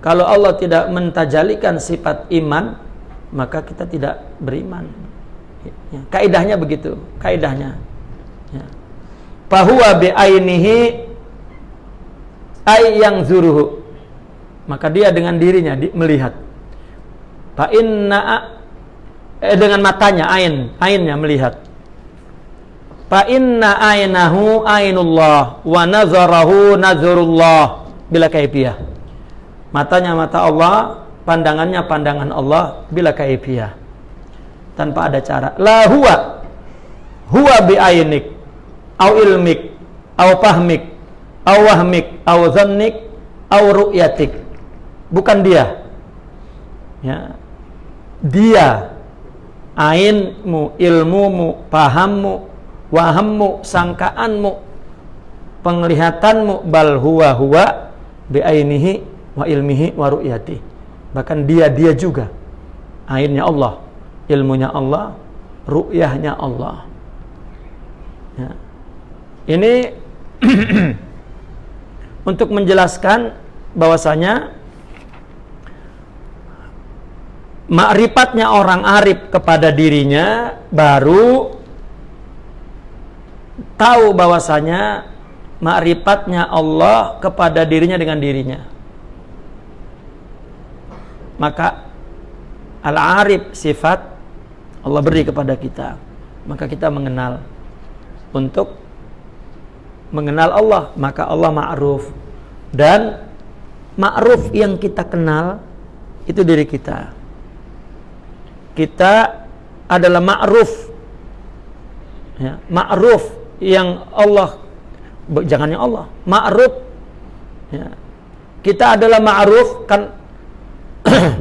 Speaker 1: Kalau Allah tidak mentajalikan sifat iman, maka kita tidak beriman. Ya. Kaidahnya begitu, kaidahnya. Ya. Bahwa bi'ainihi ay yang zuruhu maka dia dengan dirinya di, melihat fa inna eh, dengan matanya ain ainnya melihat. Fa inna ainahu ainullah wa nazarahu nazarullah bila kaifiyah. Matanya mata Allah pandangannya pandangan Allah bila kaifiyah. Tanpa ada cara. La huwa huwa bi ainik au ilmik au fahmik au wahmik au zannik au ru'yatik. Bukan dia. Ya. Dia ainmu ilmumu pahammu wahammu sangkaanmu penglihatanmu bal huwa huwa bi ainihi wa ilmihi wa ru'yati. Bahkan dia dia juga. Ainnya Allah ilmunya Allah ru'yahnya Allah. Ya. ini untuk menjelaskan bahwasanya makrifatnya orang arif kepada dirinya baru tahu bahwasanya makrifatnya Allah kepada dirinya dengan dirinya. Maka al-arif sifat Allah beri kepada kita. Maka kita mengenal. Untuk mengenal Allah maka Allah ma'ruf. Dan ma'ruf yang kita kenal itu diri kita kita adalah ma'ruf. Ya, ma'ruf yang Allah jangannya Allah ma'ruf. Ya. kita adalah ma'ruf kan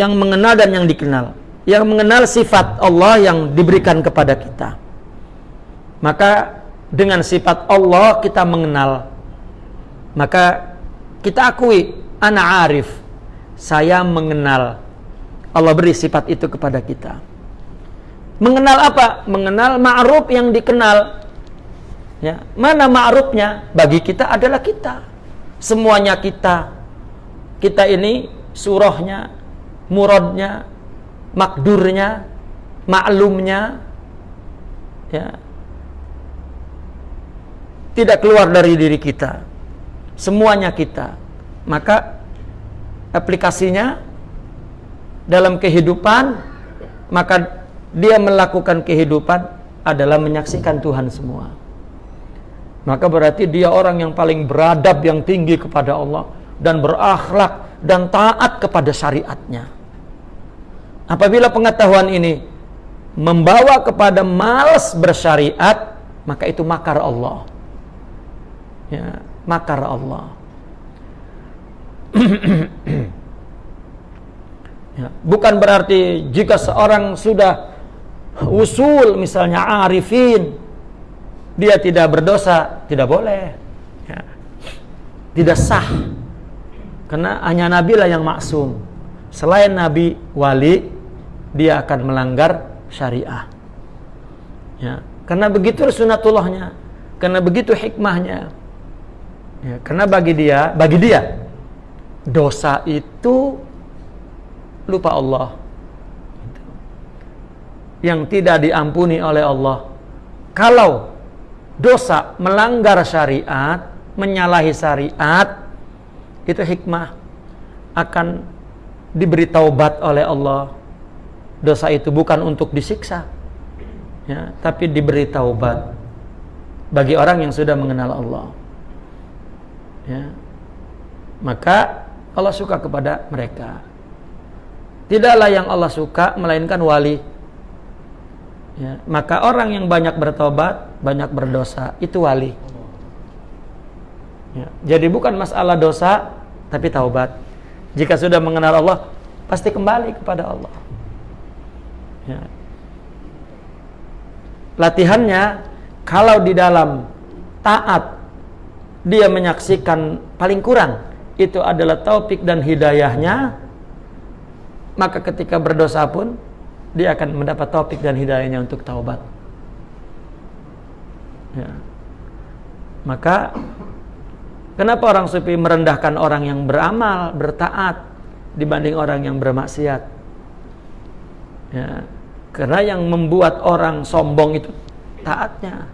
Speaker 1: yang mengenal dan yang dikenal yang mengenal sifat Allah yang diberikan kepada kita. Maka dengan sifat Allah kita mengenal. Maka kita akui ana arif saya mengenal Allah beri sifat itu kepada kita. Mengenal apa? Mengenal ma'ruf yang dikenal. Ya mana ma'rufnya? Bagi kita adalah kita. Semuanya kita. Kita ini surahnya muradnya makdurnya maklumnya. Ya. Tidak keluar dari diri kita. Semuanya kita. Maka aplikasinya dalam kehidupan maka dia melakukan kehidupan adalah menyaksikan Tuhan semua. Maka berarti dia orang yang paling beradab yang tinggi kepada Allah dan berakhlak dan taat kepada syariatnya. Apabila pengetahuan ini membawa kepada malas bersyariat maka itu makar Allah. Ya, makar Allah. ya, bukan berarti jika seorang sudah usul misalnya arifin dia tidak berdosa, tidak boleh. Ya. Tidak sah. Karena hanya Nabi lah yang maksum. Selain Nabi wali, dia akan melanggar syariah. Ya. Karena begitu sunatullahnya, karena begitu hikmahnya. Ya, karena bagi dia, bagi dia dosa itu lupa Allah. Yang tidak diampuni oleh Allah. Kalau dosa melanggar syariat, menyalahi syariat, itu hikmah akan diberi taubat oleh Allah. Dosa itu bukan untuk disiksa, ya, tapi diberi taubat bagi orang yang sudah mengenal Allah. Ya. Maka Allah suka kepada mereka. Tidaklah yang Allah suka melainkan wali. Ya. Maka orang yang banyak bertobat, banyak berdosa, itu wali. Ya. Jadi bukan masalah dosa, tapi taubat. Jika sudah mengenal Allah, pasti kembali kepada Allah. Ya latihannya kalau di dalam taat dia menyaksikan paling kurang itu adalah taufik dan hidayahnya maka ketika berdosa pun dia akan mendapat taufik dan hidayahnya untuk taubat ya. maka kenapa orang sufi merendahkan orang yang beramal bertaat dibanding orang yang bermaksiat ya karena yang membuat orang sombong itu taatnya.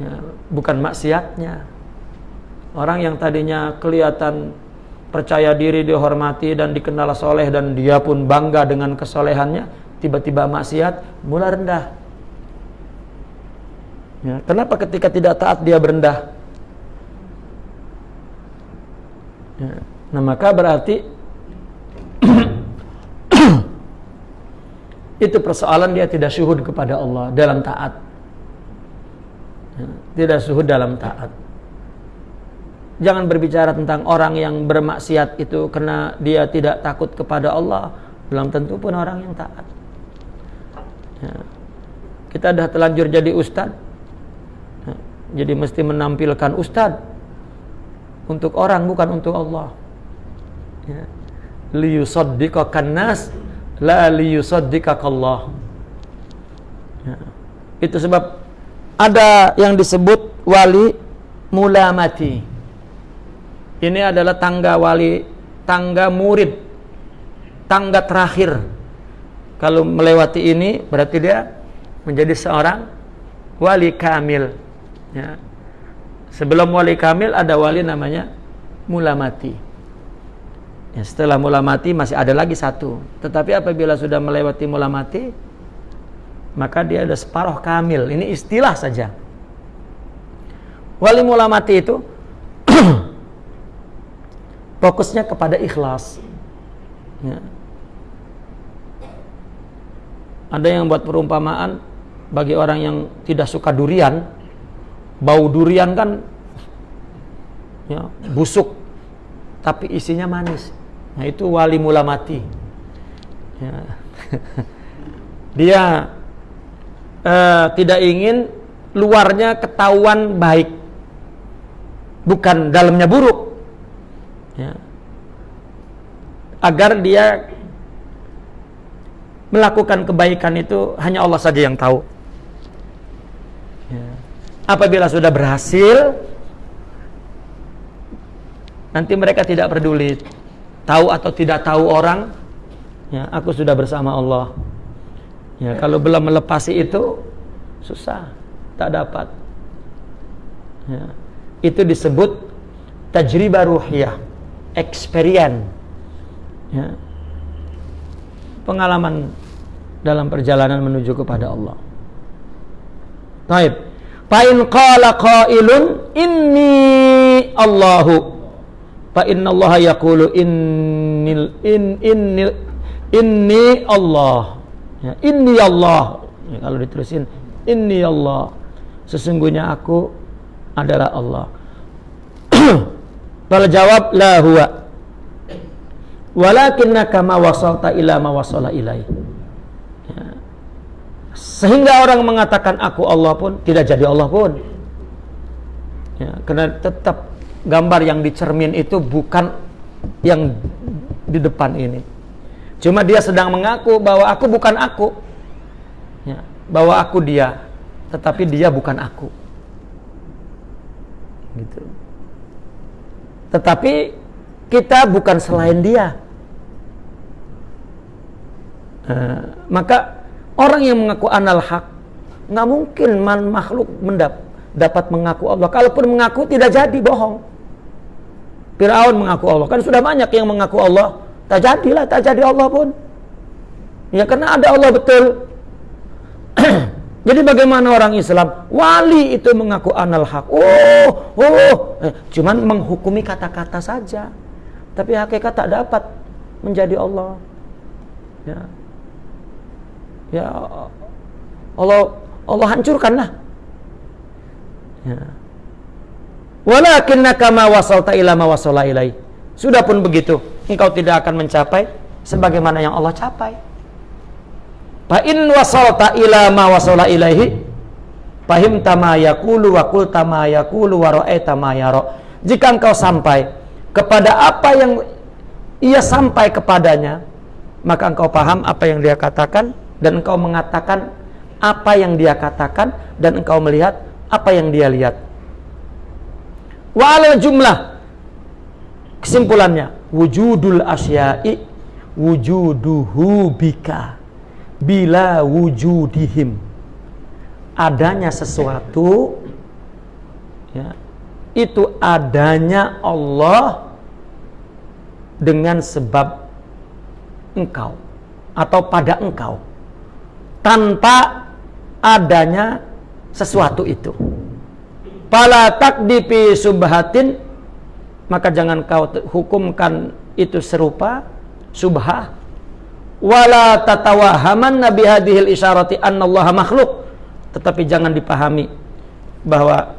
Speaker 1: Ya, bukan maksiatnya. Orang yang tadinya kelihatan percaya diri, dihormati dan dikenal soleh dan dia pun bangga dengan kesolehannya, tiba-tiba maksiat, mulai rendah. Ya, kenapa ketika tidak taat dia berendah? Ya, nah maka berarti itu persoalan dia tidak syuhud kepada Allah dalam taat. Ya, tidak syuhud dalam taat. Jangan berbicara tentang orang yang bermaksiat itu karena dia tidak takut kepada Allah. Belum tentu pun orang yang taat. Ya. Kita dah telanjur jadi ustad. Ya. Jadi mesti menampilkan ustad untuk orang bukan untuk Allah. Ya. Nas la liyusaddiqakallah ya. itu sebab ada yang disebut wali mula mati ini adalah tangga wali tangga murid tangga terakhir kalau melewati ini berarti dia menjadi seorang wali kamil ya. sebelum wali kamil ada wali namanya mula mati Ya, setelah mula mati masih ada lagi satu. Tetapi apabila sudah melewati mula mati, maka dia ada separuh kamil. Ini istilah saja. Wali mula mati itu fokusnya kepada ikhlas. Ya. Ada yang buat perumpamaan bagi orang yang tidak suka durian, bau durian kan ya, busuk, tapi isinya manis. Nah itu wali mula mati. Ya. Dia uh, tidak ingin luarnya ketahuan baik, bukan dalamnya buruk. Ya. Agar dia melakukan kebaikan itu hanya Allah saja yang tahu. Ya. Apabila sudah berhasil, nanti mereka tidak peduli tahu atau tidak tahu orang ya aku sudah bersama Allah ya kalau belum melepasi itu susah tak dapat ya. itu disebut tajribah ruhiyah experience ya. pengalaman dalam perjalanan menuju kepada Allah Taib. Fa'in qala qailun inni Allahu Fa inna Allah yaqulu innil in innil inni Allah. Ya, inni Allah. Ya, kalau diterusin inni Allah. Sesungguhnya aku adalah Allah. Kalau jawab la huwa. Walakinnaka ma wasalta ila ma wasala ilai. Ya. Sehingga orang mengatakan aku Allah pun tidak jadi Allah pun. Ya, karena tetap gambar yang dicermin itu bukan yang di depan ini. Cuma dia sedang mengaku bahwa aku bukan aku. Ya, bahwa aku dia. tetapi dia bukan aku. Gitu. Tetapi kita bukan selain dia. Uh, maka orang yang mengaku anal hak nggak mungkin man makhluk mendap dapat mengaku Allah. Kalaupun mengaku tidak jadi bohong. Firaun mengaku Allah. Kan sudah banyak yang mengaku Allah. Tak jadilah, tak jadi Allah pun. Ya karena ada Allah betul. Jadi bagaimana orang Islam? Wali itu mengaku anal hak. Oh, oh, eh, cuman menghukumi kata-kata saja. Tapi hakikat tak dapat menjadi Allah. Ya. Ya Allah Allah hancurkanlah. Ya. Walakinnaka ma wasalta ila ma wasala ilai. Sudah pun begitu, engkau tidak akan mencapai sebagaimana yang Allah capai. Fa in wasalta ila ma wasala ilaihi fahim tama yaqulu wa qul tama yaqulu wa ra'aita ma yara. Jika engkau sampai kepada apa yang ia sampai kepadanya, maka engkau paham apa yang dia katakan dan engkau mengatakan apa yang dia katakan dan engkau melihat apa yang dia lihat. Wa jumlah kesimpulannya wujudul asya'i wujuduhu bika bila wujudihim. Adanya sesuatu ya itu adanya Allah dengan sebab engkau atau pada engkau. Tanpa adanya sesuatu itu. Pala takdipi subhatin maka jangan kau hukumkan itu serupa subhah wala tatawahaman nabi hadhil isyarati annallaha makhluk. Tetapi jangan dipahami bahwa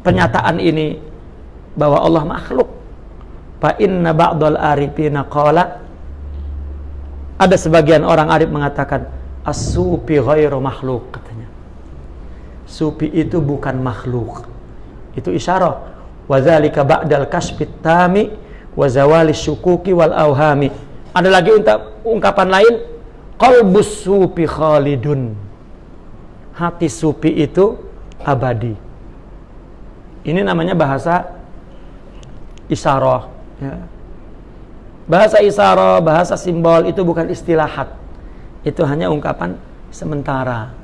Speaker 1: pernyataan ini bahwa Allah makhluk. Fa inna ba'dal arifina qala. Ada sebagian orang arif mengatakan as-sufi ghairu makhluk katanya. Sufi itu bukan makhluk. Itu isyarah. Wa dzalika ba'dal kasbit tami wa zawali syukuki wal auhami ada lagi ungkapan lain qalbus sufi khalidun. Hati sufi itu abadi. Ini namanya bahasa isyarah ya. bahasa isyarah bahasa simbol itu bukan istilahat itu hanya ungkapan sementara.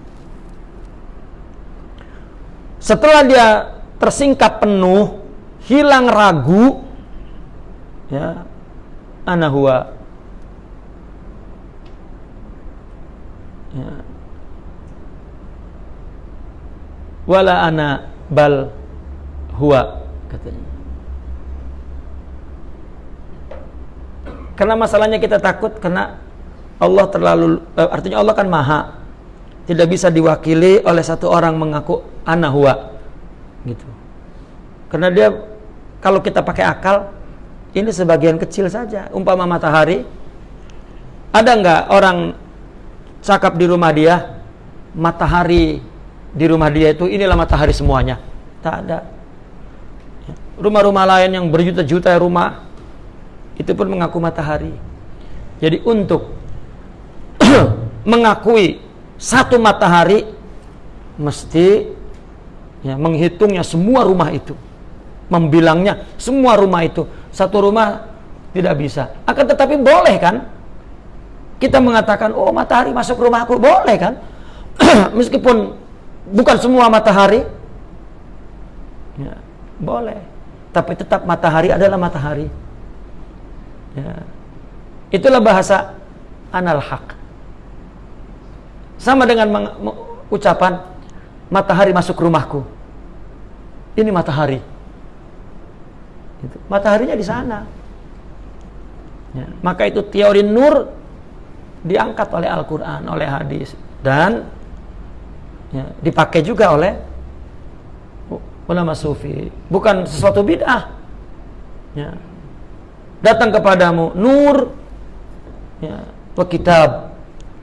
Speaker 1: Setelah dia tersingkap penuh hilang ragu ya ana huwa ya. Wala ana bal huwa katanya. Karena masalahnya kita takut karena Allah terlalu eh, artinya Allah kan maha. Tidak bisa diwakili oleh satu orang mengaku ana huwa gitu. Karena dia kalau kita pakai akal ini sebagian kecil saja. Umpama matahari ada nggak orang cakap di rumah dia matahari di rumah dia itu inilah matahari semuanya. Tak ada. Rumah-rumah lain yang berjuta-juta rumah itu pun mengaku matahari. Jadi untuk mengakui satu matahari mesti ya, menghitungnya semua rumah itu membilangnya semua rumah itu satu rumah tidak bisa. Akan tetapi boleh kan kita mengatakan, oh matahari masuk rumahku, boleh kan? Meskipun bukan semua matahari, ya, boleh. Tapi tetap matahari adalah matahari. Ya. Itulah bahasa anal haq. Sama dengan ucapan matahari masuk rumahku. Ini matahari. Gitu. Mataharinya di sana. Ya. Maka itu teori nur diangkat oleh Al-Quran, oleh hadis. Dan ya, dipakai juga oleh ulama sufi. Bukan sesuatu bid'ah. Ya. datang kepadamu nur. Ya, kitab.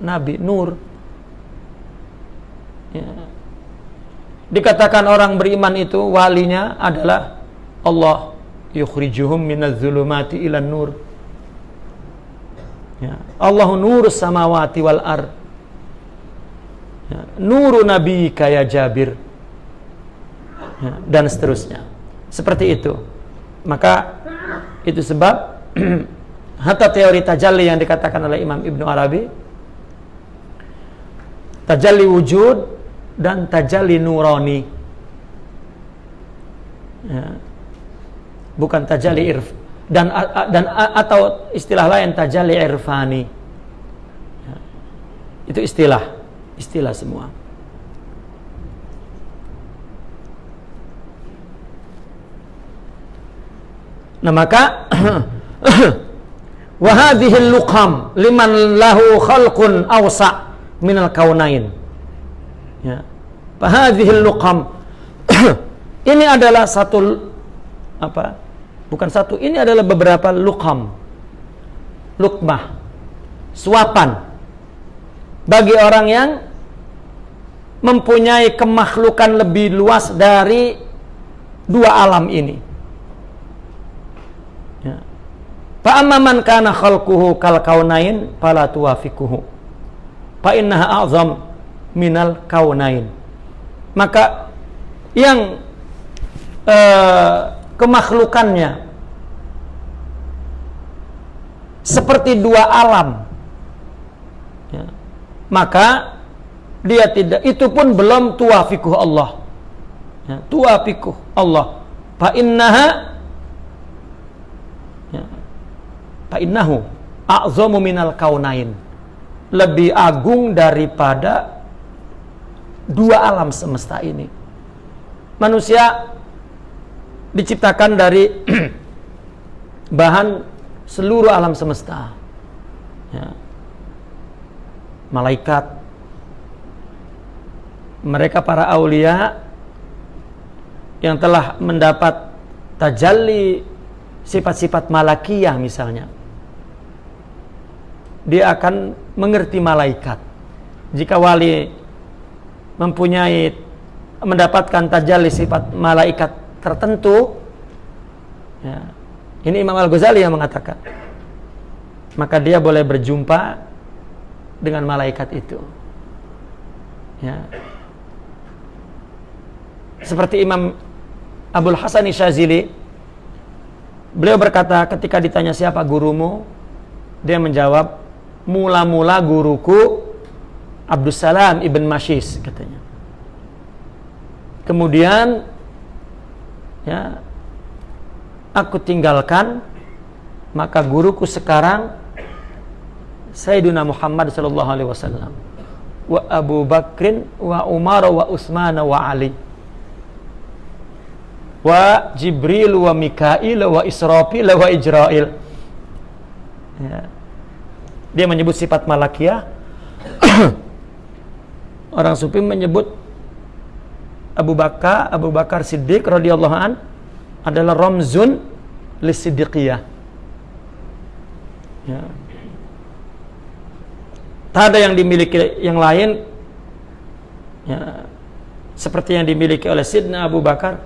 Speaker 1: Nabi nur. Ya. dikatakan orang beriman itu walinya adalah Allah. Yukhrijuhum minaz zulumati ilan nur Ya. Allahu nurus samawati wal ar. ya, nuru nabi kaya Jabir ya, dan seterusnya seperti itu maka itu sebab hatta teori tajalli yang dikatakan oleh Imam Ibnu Arabi tajalli wujud dan tajalli nurani ya. bukan tajalli irf dan dan atau istilah lain tajalli irfani ya. itu istilah istilah semua Nah maka wahadihil luqam liman lahu khalqun awsa minal kaunain. Ya. Wahadihil luqam ini adalah satu apa? Bukan satu, ini adalah beberapa luqam. Lukmah. Suapan bagi orang yang mempunyai kemakhlukan lebih luas dari dua alam ini Fa amma man kana khalquhu kal kaunain fala tuwafiquhu. Fa innaha a'zam minal kaunain. Maka yang uh, kemakhlukannya seperti dua alam. Ya, maka dia tidak itu pun belum tuwafiquh Allah. Ya, tuwafiquh Allah. Fa innaha fa innahu minal kaunain. Lebih agung daripada dua alam semesta ini. Manusia diciptakan dari bahan seluruh alam semesta ya. malaikat mereka para aulia yang telah mendapat tajalli sifat-sifat malakiyah misalnya dia akan mengerti malaikat. Jika wali mempunyai mendapatkan tajalli sifat malaikat tertentu, ya, ini Imam Al Ghazali yang mengatakan, maka dia boleh berjumpa dengan malaikat itu. Ya. Seperti Imam Abdul Hasan Syazili, beliau berkata ketika ditanya siapa gurumu, dia menjawab mula-mula guruku Abdussalam ibn Mashis katanya. Kemudian ya. Aku tinggalkan maka guruku sekarang Sayyidina Muhammad sallallahu alaihi wasallam. Wa Abu Bakrin wa Umar wa Utsman wa Ali. Wa Jibril wa Mikail wa Israfil wa Ijrail. Ya. Dia menyebut sifat malakiyah. Orang sufi menyebut Abu Bakar Abu Bakar Siddiq radhiyallahu an adalah ramzun lisiddiqiyah ya. tak ada yang dimiliki yang lain ya, seperti yang dimiliki oleh Sidna Abu Bakar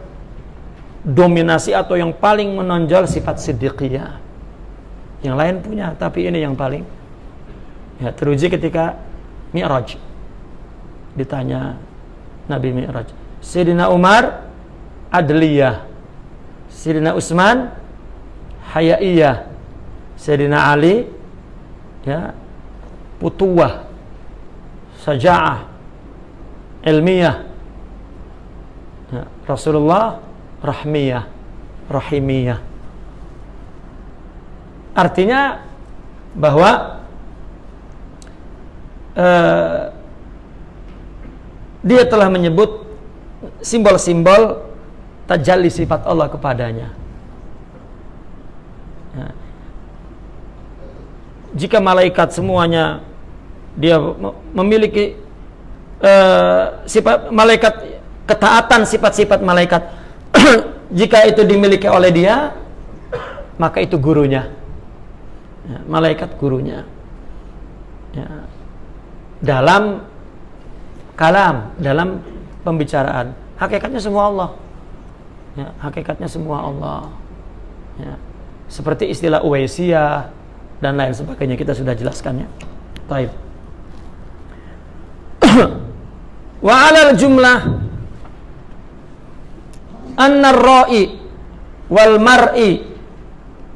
Speaker 1: dominasi atau yang paling menonjol sifat siddiqiyah yang lain punya tapi ini yang paling Ya, teruji ketika Mi'raj. Ditanya Nabi Mi'raj. Sayyidina Umar adliyah. Sayyidina Utsman hayaiyah. Sayyidina Ali ya putuwah. Saja'ah. Ilmiah ya, Rasulullah rahmiyah. Rahimiyah. Artinya bahwa uh, dia telah menyebut simbol-simbol tajalli sifat Allah kepadanya. Ya. Jika malaikat semuanya dia memiliki uh, sifat malaikat ketaatan sifat-sifat malaikat jika itu dimiliki oleh dia maka itu gurunya ya, malaikat gurunya ya dalam kalam, dalam pembicaraan. Hakikatnya semua Allah. Ya, hakikatnya semua Allah. Ya. Seperti istilah Uwaisiyah dan lain sebagainya kita sudah jelaskannya. Taib. wa alal jumlah anna ra'i wal mar'i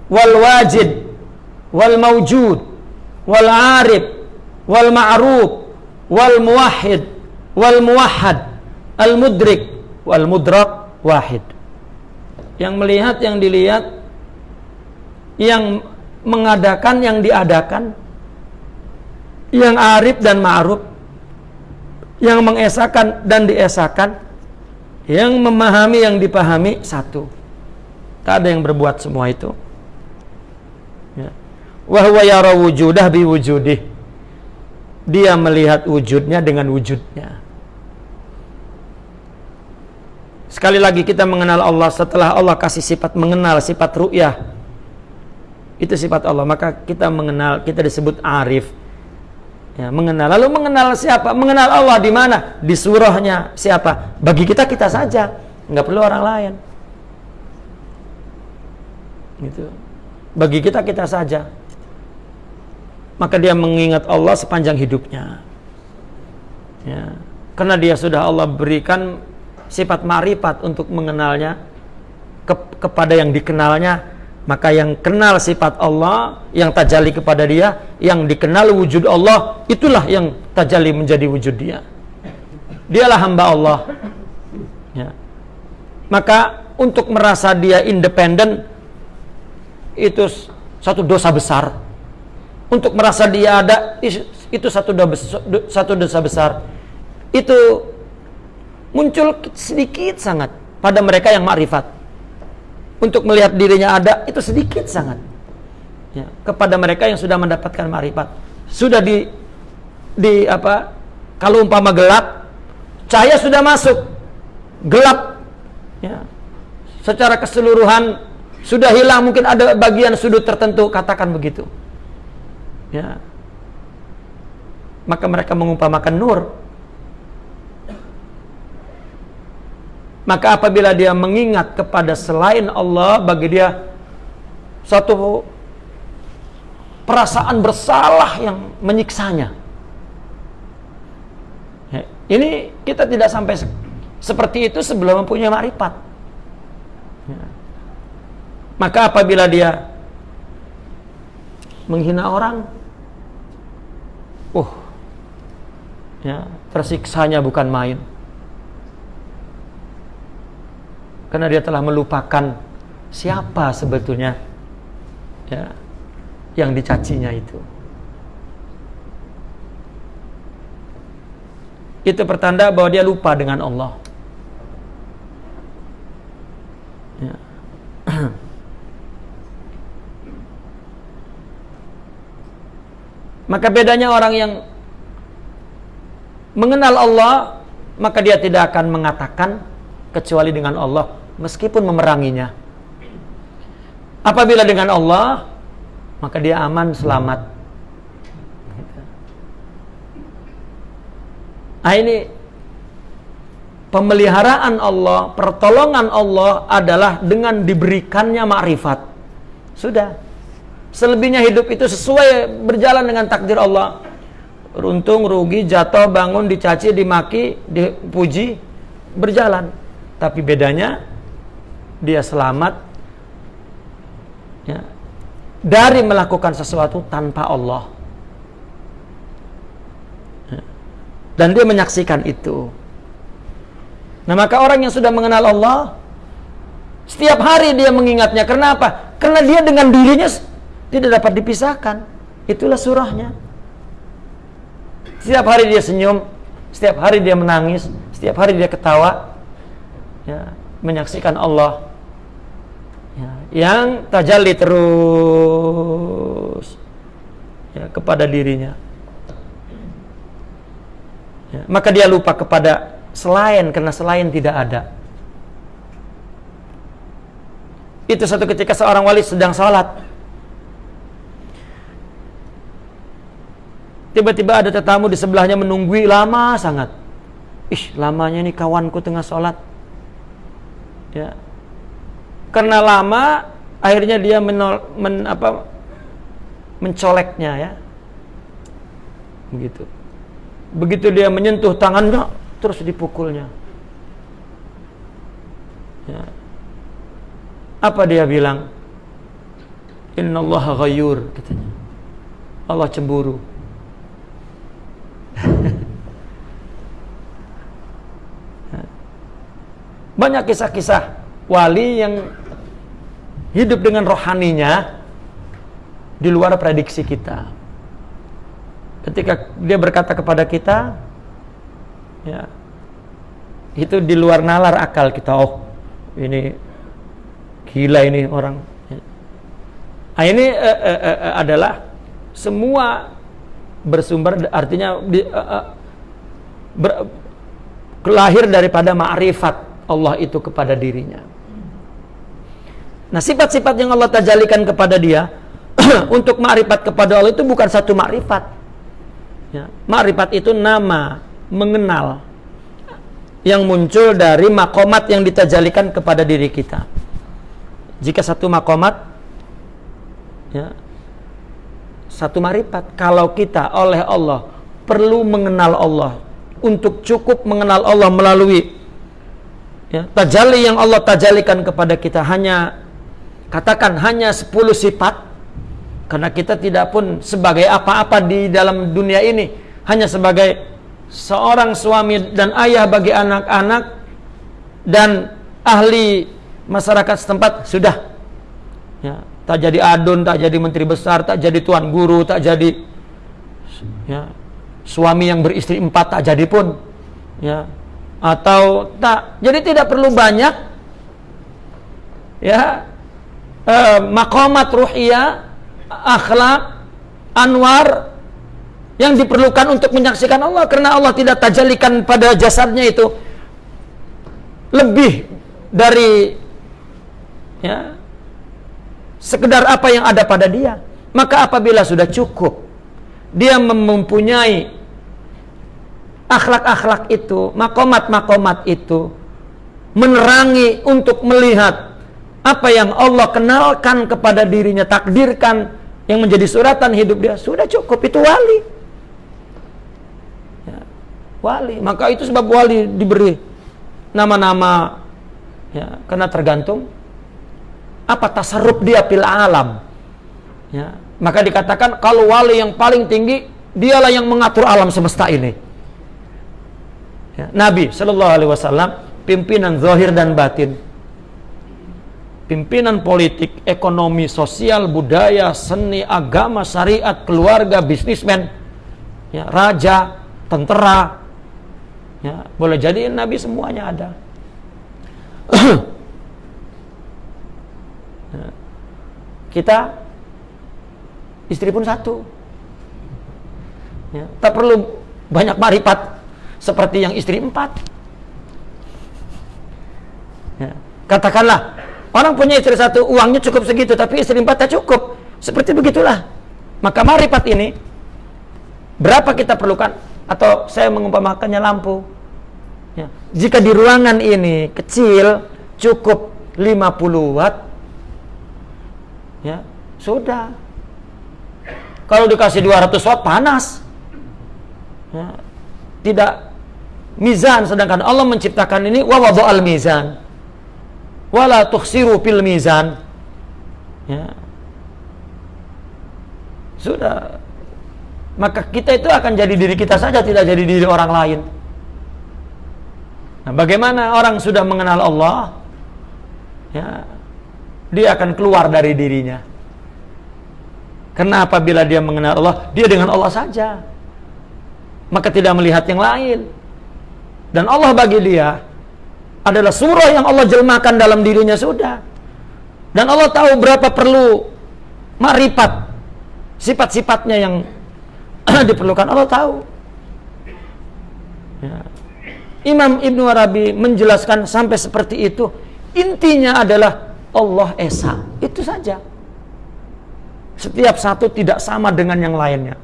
Speaker 1: wal wajid wal mawjud wal arif wal ma'ruf wal muwahhid wal muwahhad al mudrik wal mudrak wahid. Yang melihat yang dilihat yang mengadakan yang diadakan yang arif dan ma'ruf yang mengesahkan dan diesakan yang memahami yang dipahami satu. Tak ada yang berbuat semua itu. Ya. wahwa yara wujudah bi wujudih. Dia melihat wujudnya dengan wujudnya sekali lagi kita mengenal Allah setelah Allah kasih sifat mengenal sifat ru'yah itu sifat Allah maka kita mengenal kita disebut arif Ya, mengenal. Lalu mengenal siapa? Mengenal Allah di mana? Di surahnya siapa? Bagi kita kita saja, nggak perlu orang lain. Gitu. Bagi kita kita saja. Maka dia mengingat Allah sepanjang hidupnya. Ya. Karena dia sudah Allah berikan sifat marifat untuk mengenalnya ke, kepada yang dikenalnya maka yang kenal sifat Allah yang tajali kepada dia yang dikenal wujud Allah itulah yang tajali menjadi wujud dia. Dialah hamba Allah. Ya. maka untuk merasa dia independen itu satu dosa besar. Untuk merasa dia ada itu satu dosa, satu dosa besar. Itu muncul sedikit sangat pada mereka yang makrifat. Untuk melihat dirinya ada itu sedikit sangat. Ya, kepada mereka yang sudah mendapatkan marifat sudah di di apa kalau umpama gelap cahaya sudah masuk. Gelap. Ya. Secara keseluruhan sudah hilang mungkin ada bagian sudut tertentu katakan begitu. Ya. Maka mereka mengumpamakan nur Maka apabila dia mengingat kepada selain Allah bagi dia satu perasaan bersalah yang menyiksanya. Ya, ini kita tidak sampai seperti itu sebelum mempunyai marifat. Ya. Maka apabila dia menghina orang, uh, ya tersiksanya bukan main. Karena dia telah melupakan siapa sebetulnya ya yang dicacinya itu. Itu pertanda bahwa dia lupa dengan Allah. Ya. Maka bedanya orang yang mengenal Allah, maka dia tidak akan mengatakan kecuali dengan Allah meskipun memeranginya. Apabila dengan Allah, maka dia aman, selamat. Nah ini pemeliharaan Allah, pertolongan Allah adalah dengan diberikannya makrifat. Sudah. Selebihnya hidup itu sesuai berjalan dengan takdir Allah. Runtung, rugi, jatuh, bangun, dicaci, dimaki, dipuji, berjalan. Tapi bedanya dia selamat ya, dari melakukan sesuatu tanpa Allah. Ya. Dan dia menyaksikan itu. Nah maka orang yang sudah mengenal Allah, setiap hari dia mengingatnya. Kenapa? Karena dia dengan dirinya tidak dapat dipisahkan. Itulah surahnya. Setiap hari dia senyum, setiap hari dia menangis, setiap hari dia ketawa, ya, menyaksikan Allah yang tajalli terus ya, kepada dirinya. Ya, maka dia lupa kepada selain karena selain tidak ada. Itu satu ketika seorang wali sedang sholat. Tiba-tiba ada tetamu di sebelahnya menunggui lama sangat. Ih, lamanya ini kawanku tengah sholat. Ya, karena lama akhirnya dia menol, men, apa, mencoleknya ya begitu begitu dia menyentuh tangannya terus dipukulnya. Ya. Apa dia bilang? Inna Allah ghayur katanya. Allah cemburu. Banyak kisah-kisah wali yang hidup dengan rohaninya di luar prediksi kita. Ketika dia berkata kepada kita, ya, itu di luar nalar akal kita. Oh, ini gila ini orang. Nah, ini uh, uh, uh, adalah semua bersumber artinya di, uh, uh, ber, lahir daripada ma'rifat Allah itu kepada dirinya. Nah, sifat-sifat yang Allah tajalikan kepada dia untuk ma'rifat kepada Allah itu bukan satu ma'rifat. Ya, ma'rifat itu nama, mengenal yang muncul dari makomat yang ditajalikan kepada diri kita. Jika satu makomat, ya, satu marifat, kalau kita oleh Allah perlu mengenal Allah, untuk cukup mengenal Allah melalui ya, tajali yang Allah tajalikan kepada kita hanya katakan hanya 10 sifat karena kita tidak pun sebagai apa-apa di dalam dunia ini hanya sebagai seorang suami dan ayah bagi anak-anak dan ahli masyarakat setempat sudah ya, tak jadi adun, tak jadi menteri besar, tak jadi tuan guru, tak jadi ya, suami yang beristri empat tak jadi pun ya atau tak. Jadi tidak perlu banyak ya eh, makomat ruhiyah, akhlak, anwar yang diperlukan untuk menyaksikan Allah karena Allah tidak tajalikan pada jasadnya itu lebih dari ya sekedar apa yang ada pada dia. Maka apabila sudah cukup dia mempunyai akhlak-akhlak itu, makomat-makomat itu menerangi untuk melihat apa yang Allah kenalkan kepada dirinya, takdirkan yang menjadi suratan hidup dia, sudah cukup itu wali. Ya, wali, maka itu sebab wali diberi nama-nama ya, karena tergantung apa tasarruf dia pil alam. Ya, maka dikatakan kalau wali yang paling tinggi dialah yang mengatur alam semesta ini. Ya, Nabi Shallallahu Alaihi Wasallam pimpinan zahir dan batin, pimpinan politik, ekonomi, sosial, budaya, seni, agama, syariat, keluarga, bisnismen, ya, raja, tentara, ya, boleh jadi Nabi semuanya ada. Ya. Kita istri pun satu, ya, tak perlu banyak marifat seperti yang istri empat. Ya. Katakanlah, orang punya istri satu, uangnya cukup segitu, tapi istri empat tak cukup. Seperti begitulah. Maka marifat ini, berapa kita perlukan? Atau saya mengumpamakannya lampu. Ya. Jika di ruangan ini kecil, cukup 50 watt, ya sudah. Kalau dikasih 200 watt, panas. Ya, tidak mizan sedangkan Allah menciptakan ini wa al mizan wala tukhsiru fil mizan. Ya. Sudah. Maka kita itu akan jadi diri kita saja tidak jadi diri orang lain. Nah, bagaimana orang sudah mengenal Allah? Ya. Dia akan keluar dari dirinya. Karena apabila dia mengenal Allah dia dengan Allah saja? Maka tidak melihat yang lain. Dan Allah bagi dia adalah surah yang Allah jelmakan dalam dirinya sudah. Dan Allah tahu berapa perlu marifat sifat-sifatnya yang diperlukan Allah tahu. Ya. Imam Ibnu Arabi menjelaskan sampai seperti itu. Intinya adalah Allah Esa. Itu saja. Setiap satu tidak sama dengan yang lainnya.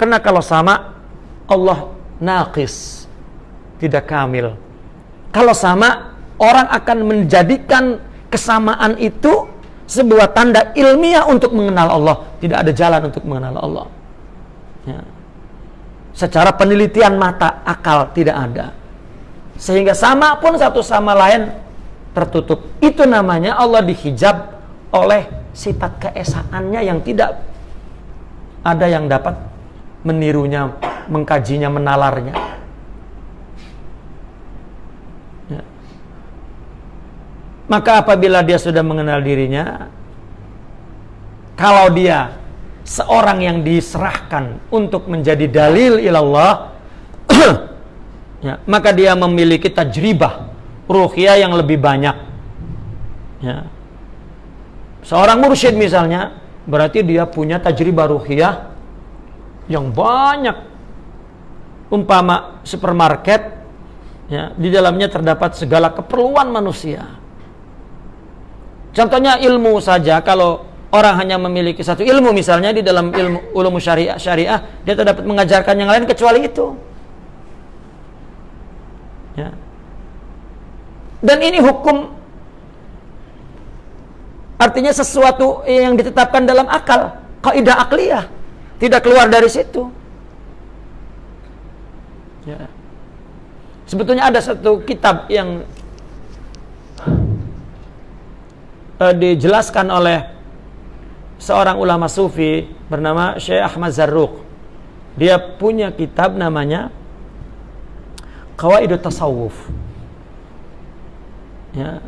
Speaker 1: Karena kalau sama, Allah naqis tidak kamil. Kalau sama, orang akan menjadikan kesamaan itu sebuah tanda ilmiah untuk mengenal Allah. Tidak ada jalan untuk mengenal Allah. Ya. Secara penelitian mata, akal tidak ada. sehingga sama pun satu sama lain tertutup. Itu namanya Allah dihijab oleh sifat keesaannya yang tidak ada yang dapat menirunya, mengkajinya, menalarnya. Ya. Maka apabila dia sudah mengenal dirinya, kalau dia seorang yang diserahkan untuk menjadi dalil ilallah, ya, maka dia memiliki tajribah ruhiyah yang lebih banyak. Ya. Seorang mursyid misalnya, berarti dia punya tajribah ruhiyah yang banyak. Umpama supermarket, ya, di dalamnya terdapat segala keperluan manusia. Contohnya ilmu saja, kalau orang hanya memiliki satu ilmu misalnya di dalam ilmu ulum syariah syariah dia tidak dapat mengajarkan yang lain kecuali itu ya dan ini hukum artinya sesuatu yang ditetapkan dalam akal, kaidah akliyah. Tidak keluar dari situ. Ya. Sebetulnya ada satu kitab yang uh, dijelaskan oleh seorang ulama sufi bernama Syekh Ahmad Zarruq. Dia punya kitab namanya Qawaidut Tasawuf ya,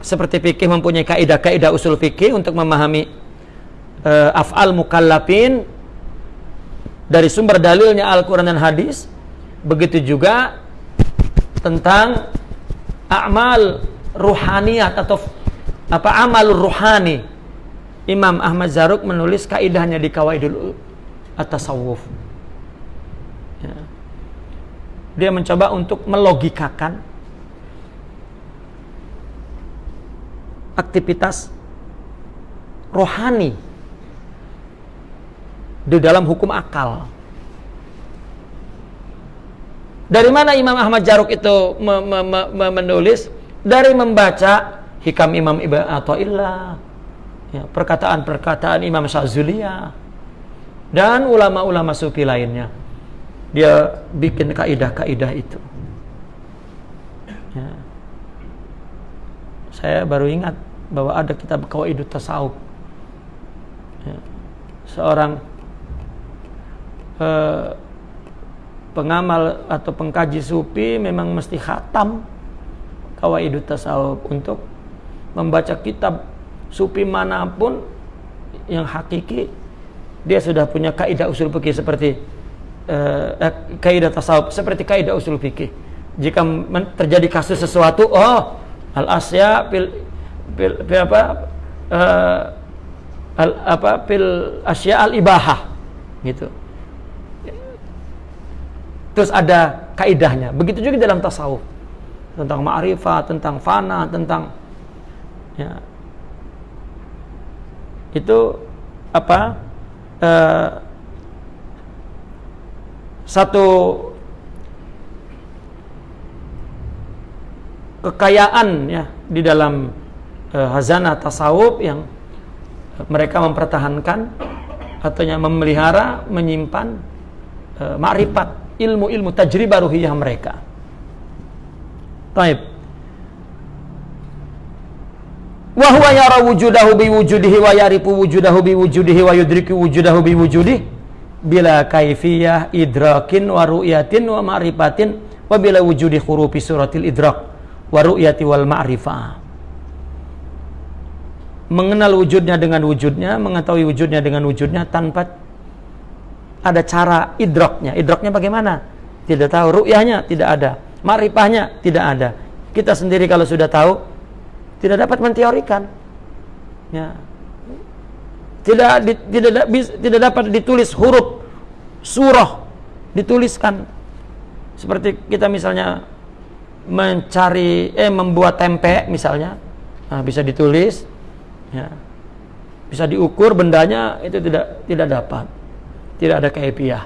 Speaker 1: seperti fikih mempunyai kaidah-kaidah usul fikih untuk memahami uh, af'al mukallafin dari sumber dalilnya Al-Quran dan hadis begitu juga tentang amal ruhaniyat atau apa amal ruhani Imam Ahmad Zaruk menulis kaidahnya di Kawaidul At-Tasawuf ya. dia mencoba untuk melogikakan aktivitas rohani di dalam hukum akal. Dari mana Imam Ahmad Jaruk itu me me me menulis? Dari membaca hikam Imam Ibn Atta'illah, ya, perkataan-perkataan Imam Syazuliyah, dan ulama-ulama sufi lainnya. Dia bikin kaidah-kaidah itu. Ya. Saya baru ingat bahwa ada kitab Qawaidut Tasawuf. Ya. Seorang eh, pengamal atau pengkaji sufi memang mesti khatam Qawaidut Tasawuf untuk membaca kitab sufi mana pun yang hakiki dia sudah punya kaidah usul fikih seperti eh, eh kaidah tasawuf seperti kaidah usul fikih. Jika terjadi kasus sesuatu, oh al asya pil pil, pil apa uh, al, apa pil asya al ibahah gitu. Terus ada kaidahnya. Begitu juga dalam tasawuf. Tentang ma'rifat tentang fana tentang ya itu apa uh, satu kekayaan ya di dalam uh, hazanah tasawuf yang mereka mempertahankan atau memelihara, menyimpan uh, makrifat, ilmu-ilmu tajribah ruhiyah mereka. Taib. Wa huwa yara wujudahu bi wujudihi wa yarifu wujudahu bi wujudihi wa yudriku wujudahu bi wujudihi bila kaifiyah idrakin wa ru'yatin wa ma'rifatin wa bila wujudi khurufi suratil idrak wa ru'yati wal ma'rifah mengenal wujudnya dengan wujudnya, mengetahui wujudnya dengan wujudnya tanpa ada cara idroknya. Idroknya bagaimana? Tidak tahu. Ru'yahnya tidak ada. Marifahnya tidak ada. Kita sendiri kalau sudah tahu, tidak dapat menteorikan. Ya. Tidak di, tidak tidak dapat ditulis huruf surah dituliskan seperti kita misalnya mencari eh membuat tempe misalnya nah, bisa ditulis ya bisa diukur bendanya itu tidak tidak dapat tidak ada kaifiah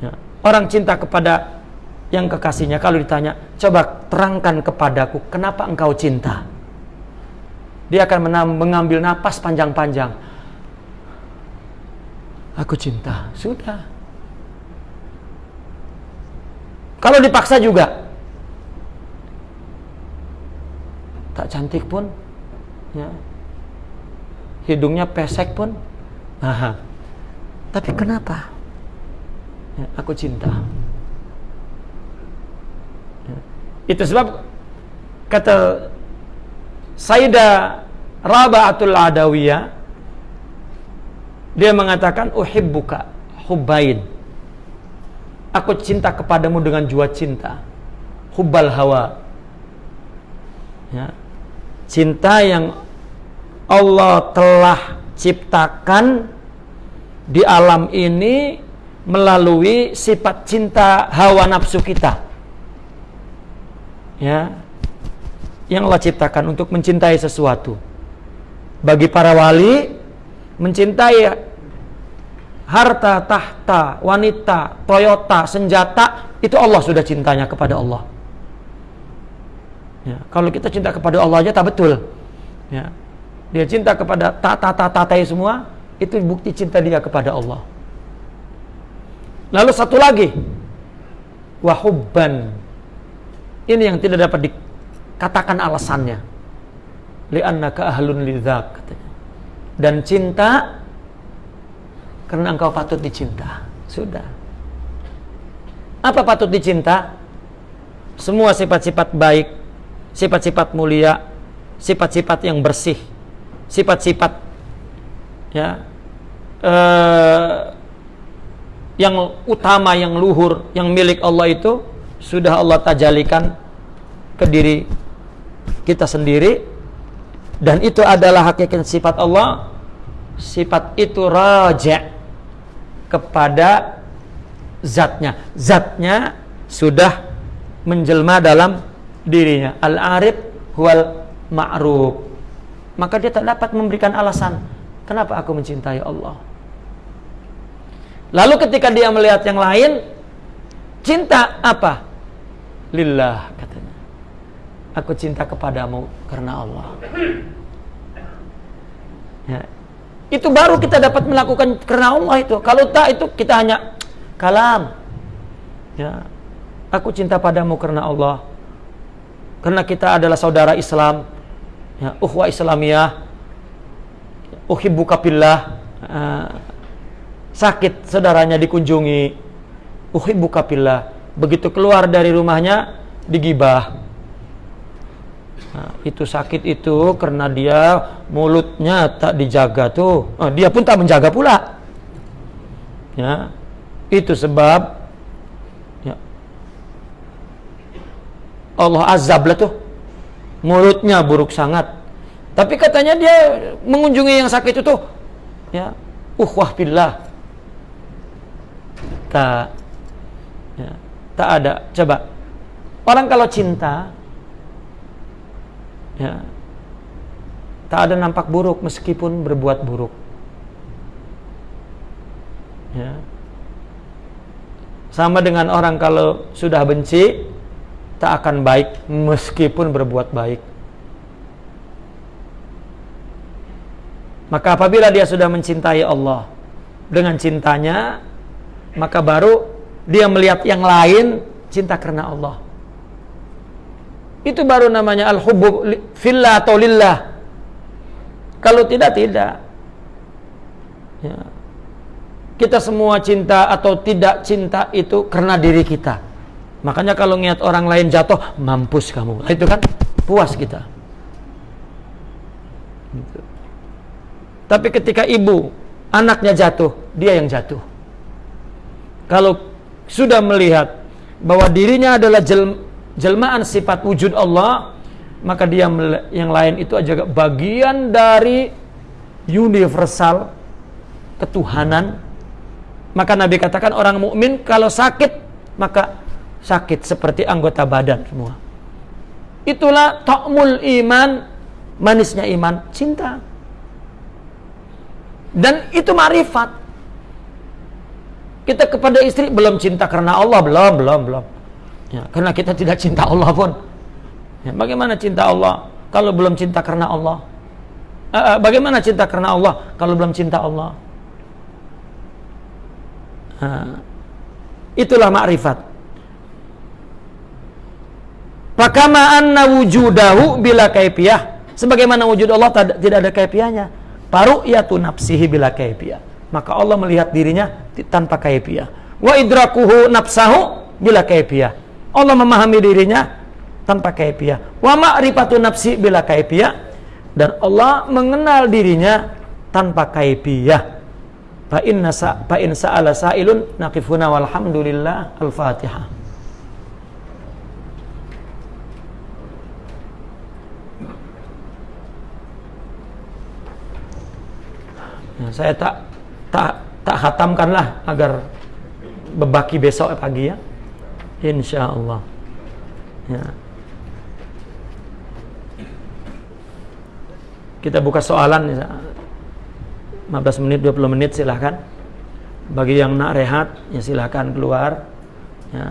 Speaker 1: ya. orang cinta kepada yang kekasihnya kalau ditanya, coba terangkan kepadaku kenapa engkau cinta. Dia akan mengambil napas panjang-panjang. Aku cinta, sudah. Kalau dipaksa juga, tak cantik pun, ya. hidungnya pesek pun. haha, tapi kenapa? Ya, aku cinta itu sebab kata Sayyidah Raba'atul Adawiyah dia mengatakan uhibbuka hubbain. Aku cinta kepadamu dengan jua cinta hubbal hawa. Ya. Cinta yang Allah telah ciptakan di alam ini melalui sifat cinta hawa nafsu kita. Ya. Yang Allah ciptakan untuk mencintai sesuatu. Bagi para wali mencintai harta, tahta, wanita, Toyota, senjata, itu Allah sudah cintanya kepada Allah. Ya, kalau kita cinta kepada Allah aja tak betul. Ya, dia cinta kepada tata-tata semua, itu bukti cinta dia kepada Allah. Lalu satu lagi, wahubban. Ini yang tidak dapat dikatakan alasannya. Li'annaka ahlun lidzak katanya. Dan cinta karena engkau patut dicinta. Sudah. Apa patut dicinta? Semua sifat-sifat baik, sifat-sifat mulia, sifat-sifat yang bersih, sifat-sifat ya eh, yang utama yang luhur yang milik Allah itu sudah Allah tajalikan ke diri kita sendiri dan itu adalah hakikat sifat Allah sifat itu raja kepada zatnya zatnya sudah menjelma dalam dirinya al-arif wal ma'ruf maka dia tak dapat memberikan alasan kenapa aku mencintai Allah. Lalu ketika dia melihat yang lain, cinta apa? Lillah katanya. Aku cinta kepadamu karena Allah. Ya. Itu baru kita dapat melakukan karena Allah itu. Kalau tak itu kita hanya kalam. Ya. Aku cinta padamu karena Allah. Karena kita adalah saudara Islam ya, uhwa Islamiyah uhibbuka billah uh, sakit saudaranya dikunjungi uhibbuka billah begitu keluar dari rumahnya digibah. Nah, itu sakit itu karena dia mulutnya tak dijaga tuh. Oh, dia pun tak menjaga pula. Ya itu sebab ya, Allah azab lah tuh. Mulutnya buruk sangat. Tapi katanya dia mengunjungi yang sakit itu ya, uhwah billah. Tak tak ada. Coba orang kalau cinta ya tak ada nampak buruk meskipun berbuat buruk. Ya. Sama dengan orang kalau sudah benci tak akan baik meskipun berbuat baik. Maka apabila dia sudah mencintai Allah dengan cintanya, maka baru dia melihat yang lain cinta karena Allah. Itu baru namanya al-hubbu fillah atau lillah. Kalau tidak tidak. Ya. Kita semua cinta atau tidak cinta itu karena diri kita. Makanya kalau niat orang lain jatuh, mampus kamu. Nah, itu kan puas kita. Gitu. Tapi ketika ibu anaknya jatuh, dia yang jatuh. Kalau sudah melihat bahwa dirinya adalah jel, jelmaan sifat wujud Allah, maka dia yang lain itu aja bagian dari universal ketuhanan. Maka Nabi katakan orang mukmin kalau sakit maka sakit seperti anggota badan semua. Itulah ta'mul iman, manisnya iman, cinta. Dan itu marifat. Kita kepada istri belum cinta karena Allah, belum, belum, belum. Ya, karena kita tidak cinta Allah pun. Ya, bagaimana cinta Allah kalau belum cinta karena Allah? Uh, bagaimana cinta karena Allah kalau belum cinta Allah? Uh, itulah makrifat Fakama anna wujudahu bila kaifiyah. Sebagaimana wujud Allah tidak ada kaifiahnya. Paru'yatu nafsihi bila kaifiyah. Maka Allah melihat dirinya tanpa kaifiyah. Wa idrakuhu nafsahu bila kaifiyah. Allah memahami dirinya tanpa kaifiyah. Wa ma'rifatu nafsi bila kaifiyah. Dan Allah mengenal dirinya tanpa kaifiyah. Fa inna sa fa in sa'ala sa'ilun naqifuna walhamdulillah al-Fatihah. Nah, saya tak tak tak hatamkanlah agar bebaki besok pagi ya. Insya Allah. Ya. Kita buka soalan 15 menit 20 menit silahkan. Bagi yang nak rehat ya silahkan keluar. Ya,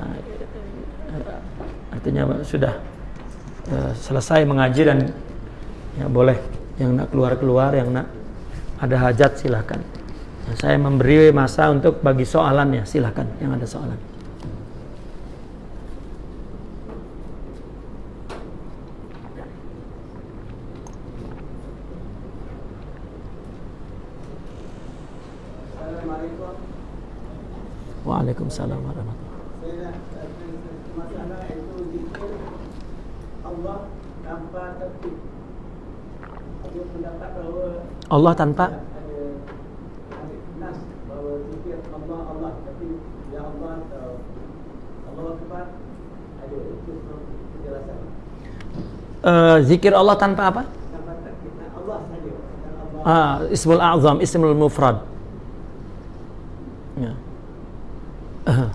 Speaker 1: artinya sudah ya, selesai mengaji dan ya boleh yang nak keluar keluar yang nak ada hajat silahkan saya memberi masa untuk bagi soalan ya silahkan yang ada soalan. Waalaikumsalam warahmatullahi Allah tanpa Uh, zikir Allah tanpa apa? Ah, ismul a'zam, ismul mufrad. Ya. Uh.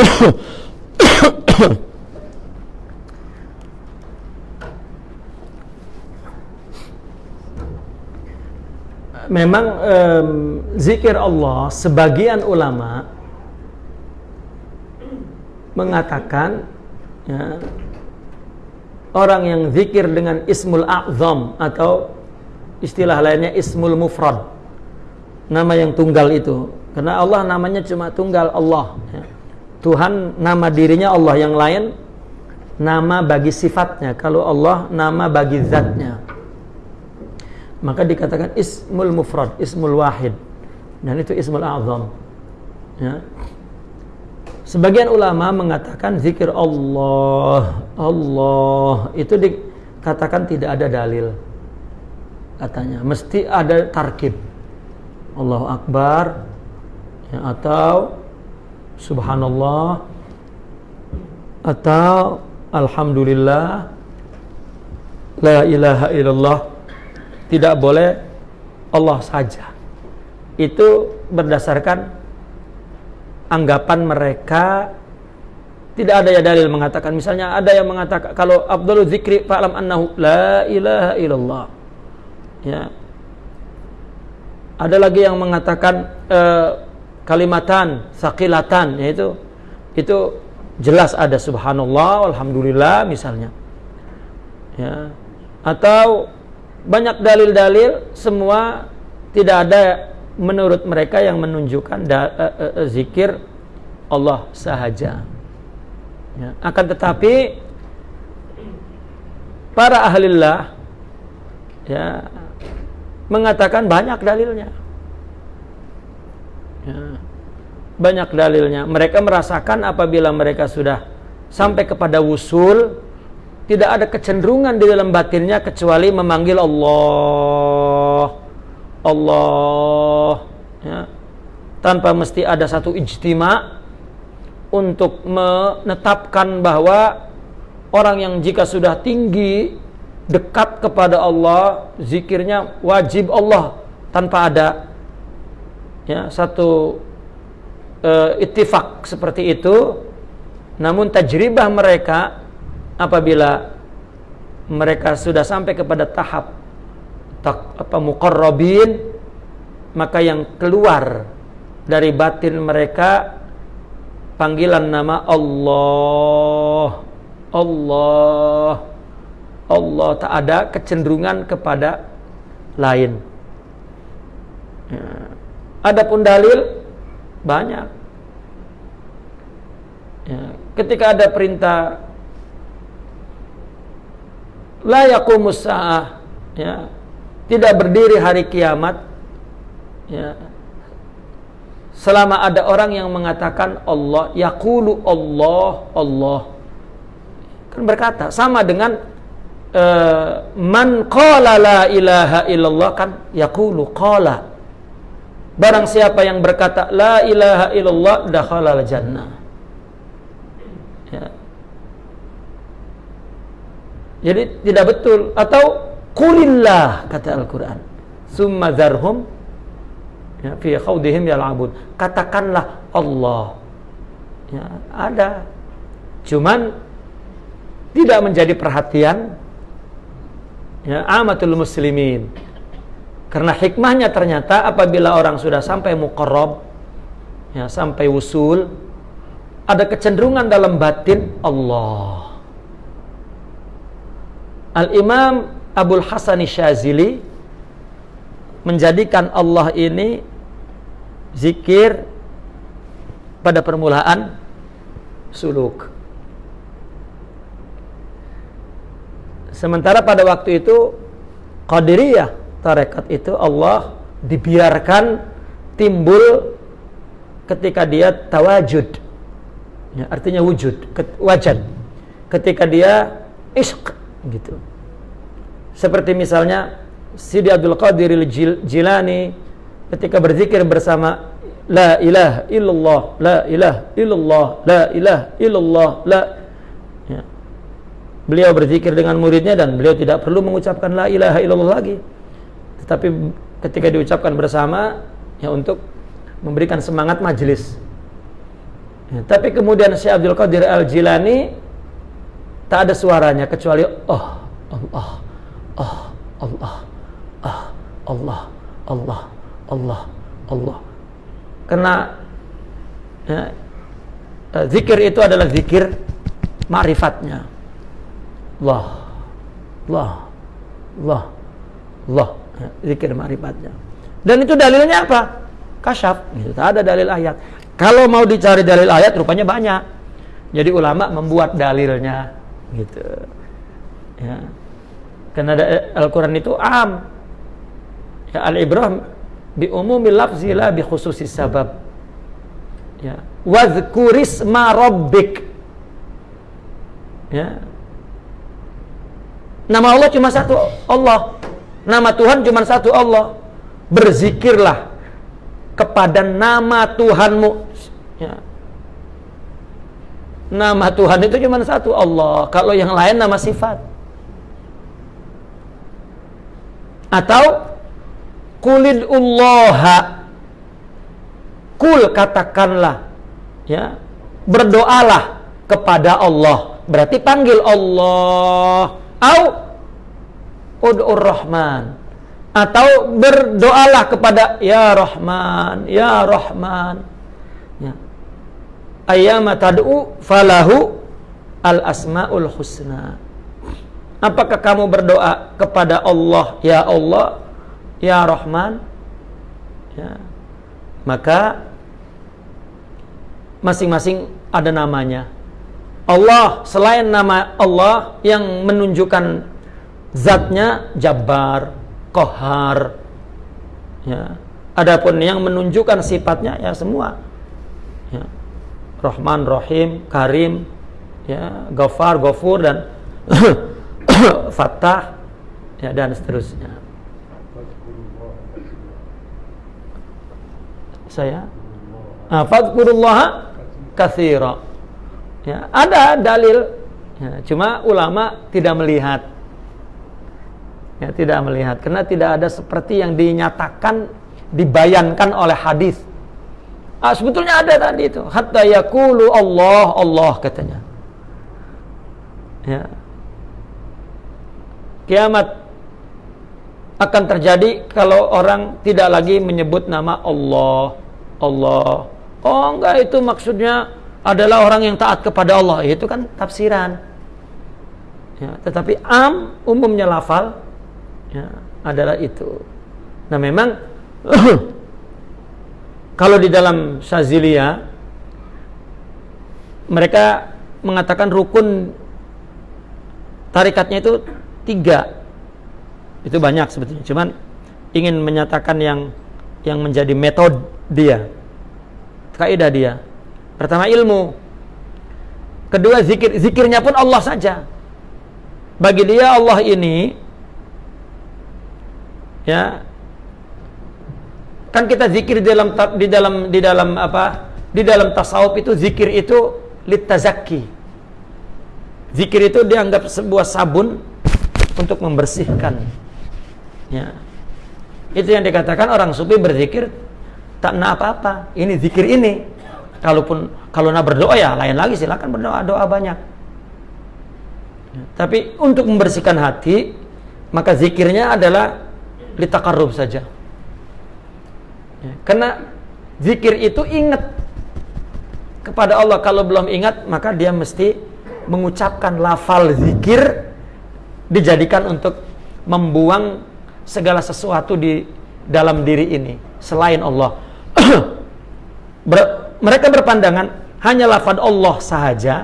Speaker 1: memang um, zikir Allah sebagian ulama mengatakan ya, orang yang zikir dengan ismul a'zam atau istilah lainnya ismul mufrad nama yang tunggal itu karena Allah namanya cuma tunggal Allah ya. Tuhan nama dirinya Allah yang lain nama bagi sifatnya kalau Allah nama bagi zatnya maka dikatakan ismul mufrad, ismul wahid. Dan itu ismul azam. Ya. Sebagian ulama mengatakan zikir Allah, Allah itu dikatakan tidak ada dalil. Katanya mesti ada tarkib. Allahu Akbar ya, atau Subhanallah atau Alhamdulillah La ilaha illallah tidak boleh Allah saja. Itu berdasarkan anggapan mereka tidak ada ya dalil mengatakan misalnya ada yang mengatakan kalau Abdul Zikri fa'lam annahu la ilaha illallah. Ya. Ada lagi yang mengatakan uh, kalimatan sakilatan yaitu itu jelas ada subhanallah alhamdulillah misalnya. Ya. Atau banyak dalil-dalil semua tidak ada menurut mereka yang menunjukkan da, uh, uh, uh, zikir Allah sahaja. Ya. Akan tetapi para ahlillah ya mengatakan banyak dalilnya. Ya. Banyak dalilnya. Mereka merasakan apabila mereka sudah sampai kepada wusul tidak ada kecenderungan di dalam batinnya kecuali memanggil Allah Allah ya. tanpa mesti ada satu ijtima untuk menetapkan bahwa orang yang jika sudah tinggi dekat kepada Allah zikirnya wajib Allah tanpa ada ya satu uh, ittifak seperti itu namun tajribah mereka apabila mereka sudah sampai kepada tahap tak, apa muqarrabin maka yang keluar dari batin mereka panggilan nama Allah Allah Allah tak ada kecenderungan kepada lain ya. adapun dalil banyak. Ya, ketika ada perintah la ya tidak berdiri hari kiamat ya. Selama ada orang yang mengatakan Allah yaqulu Allah Allah. Kan berkata sama dengan uh, man qala la ilaha illallah kan yaqulu qala. Barang siapa yang berkata la ilaha illallah dakhala jannah ya. jadi tidak betul. Atau kulillah kata Al-Qur'an. Summa zarhum ya fi khawdihim yal'abun. Katakanlah Allah. Ya ada. Cuman tidak menjadi perhatian ya amatul muslimin. Karena hikmahnya ternyata apabila orang sudah sampai muqarrab ya sampai usul ada kecenderungan dalam batin Allah. Al-Imam Abdul Hasan Syazili menjadikan Allah ini zikir pada permulaan suluk. Sementara pada waktu itu Qadiriyah tarekat itu Allah dibiarkan timbul ketika dia tawajud. Ya, artinya wujud, wajad. Ketika dia ishq gitu. Seperti misalnya Sidi Abdul Qadir Jilani ketika berzikir bersama la ilaha illallah la ilaha illallah la ilaha illallah la ya. beliau berzikir dengan muridnya dan beliau tidak perlu mengucapkan la ilaha illallah lagi. Tetapi ketika diucapkan bersama ya untuk memberikan semangat majelis ya, tapi kemudian Syekh Abdul Qadir Al Jilani tak ada suaranya kecuali oh Allah. oh Allah. Oh Allah. Allah. Allah. Allah. Karena ya, eh, zikir itu adalah zikir ma'rifatnya. Allah. Allah. Allah. Allah. Ya, zikir ma'rifatnya. Dan itu dalilnya apa? Kasyaf. Itu ada dalil ayat. Kalau mau dicari dalil ayat rupanya banyak. Jadi ulama membuat dalilnya. Gitu. Ya karena Al-Quran itu am. Ya, al-ibrah bi umumil lafzi la bi khususi sabab. Ya wadhkurisma rabbik. Ya. Nama Allah cuma satu Allah. Nama Tuhan cuma satu Allah. Berzikirlah kepada nama Tuhanmu. Ya. Nama Tuhan itu cuma satu Allah. Kalau yang lain nama sifat atau Kulidullaha Kul katakanlah ya berdoalah kepada Allah. Berarti panggil Allah. Au ud'ur rahman. Atau berdoalah kepada ya rahman ya rahman. Ya. Ayyama tad'u falahu al asmaul husna apakah kamu berdoa kepada Allah ya Allah ya Rahman? Ya. Maka masing-masing ada namanya. Allah selain nama Allah yang menunjukkan zatnya Jabbar, Kohar ya. Adapun yang menunjukkan sifatnya ya semua. Ya. Rahman, Rahim, Karim ya. Ghaffar, Ghafur dan Fattah ya dan seterusnya. Saya? Ah, fadkurullaha kathira ya, ada dalil. Ya, cuma ulama tidak melihat. Ya, tidak melihat. Karena tidak ada seperti yang dinyatakan dibayankan oleh hadis. Ah, sebetulnya ada tadi itu. Hatta yakulu Allah Allah katanya. Ya kiamat akan terjadi kalau orang tidak lagi menyebut nama Allah. Allah. Oh enggak itu maksudnya adalah orang yang taat kepada Allah. Itu kan tafsiran. Ya, tetapi am umumnya lafal ya, adalah itu. Nah memang kalau di dalam Syazilia mereka mengatakan rukun tarikatnya itu tiga. Itu banyak sebetulnya. Cuman ingin menyatakan yang yang menjadi metode dia. Kaidah dia. Pertama ilmu. Kedua zikir. Zikirnya pun Allah saja. Bagi dia Allah ini ya kan kita zikir di dalam di dalam di dalam apa di dalam tasawuf itu zikir itu litazaki zikir itu dianggap sebuah sabun untuk membersihkan. Ya. Itu yang dikatakan orang sufi berzikir tak nak apa-apa. Ini zikir ini. Kalaupun kalau nak berdoa ya lain lagi. Silakan berdoa. Doa banyak. Ya, tapi untuk membersihkan hati maka zikirnya adalah litakarub saja. Ya, karena zikir itu ingat kepada Allah. Kalau belum ingat maka dia mesti mengucapkan lafal zikir dijadikan untuk membuang segala sesuatu di dalam diri ini selain Allah. Ber, mereka berpandangan hanya lafad Allah saja.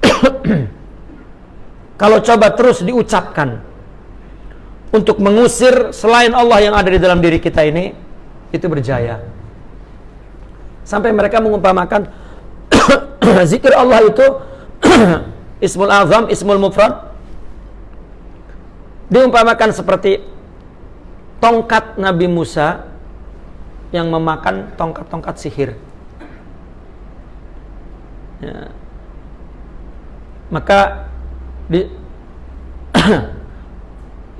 Speaker 1: Kalau coba terus diucapkan untuk mengusir selain Allah yang ada di dalam diri kita ini, itu berjaya. Sampai mereka mengumpamakan zikir Allah itu Ismul Azam, Ismul Mufrad diumpamakan seperti tongkat Nabi Musa yang memakan tongkat-tongkat sihir. Ya. Maka di,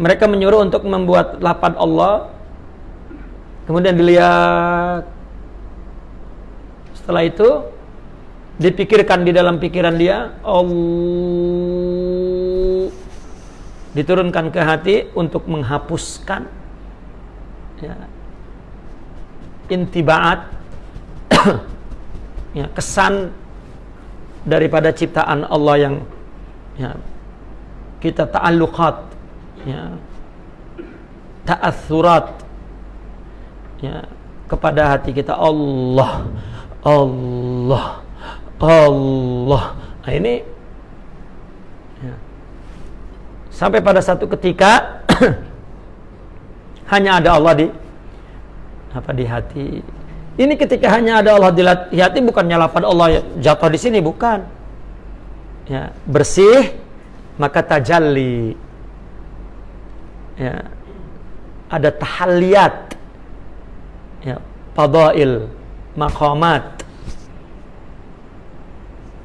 Speaker 1: mereka menyuruh untuk membuat lapad Allah. Kemudian dilihat setelah itu dipikirkan di dalam pikiran dia Allah diturunkan ke hati untuk menghapuskan ya, intibaat ya, kesan daripada ciptaan Allah yang ya, kita ta'alluqat ya, ta'athurat ya, kepada hati kita Allah Allah Allah. Nah ini ya, sampai pada satu ketika hanya ada Allah di apa di hati. Ini ketika hanya ada Allah di hati bukannya lafaz Allah jatuh di sini bukan. Ya, bersih maka tajalli. Ya. Ada tahalliyat. Ya, fadail, maqamat.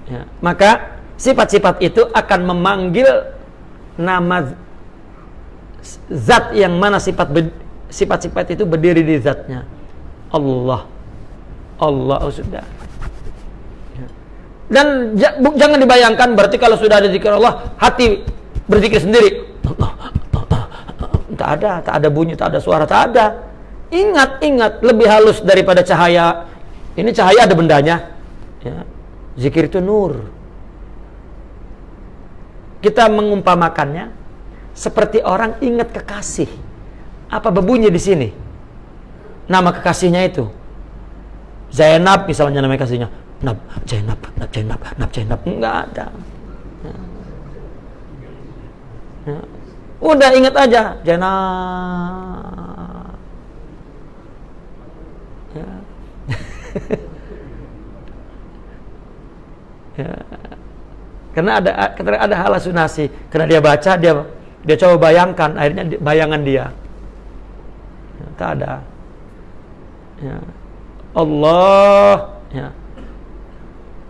Speaker 1: Ya, maka sifat-sifat itu akan memanggil nama zat yang mana sifat sifat-sifat itu berdiri di zatnya. Allah. Allah oh sudah. Ya. dan jangan dibayangkan berarti kalau sudah ada zikir Allah hati berzikir sendiri. Tak ada tak ada bunyi tak ada suara tak ada. Ingat ingat lebih halus daripada cahaya. Ini cahaya ada bendanya. Ya. zikir itu nur kita mengumpamakannya seperti orang ingat kekasih. Apa bebunya di sini? Nama kekasihnya itu. Zainab misalnya nama kekasihnya. Nab, Zainab, Nab, Zainab, Nab, Zainab. Enggak ada. Ya. Udah ingat aja Zainab. Ya. ya. Karena ada ada halusinasi, karena dia baca dia dia coba bayangkan, akhirnya bayangan dia. Ya, tak ada. Ya. Allah. Ya.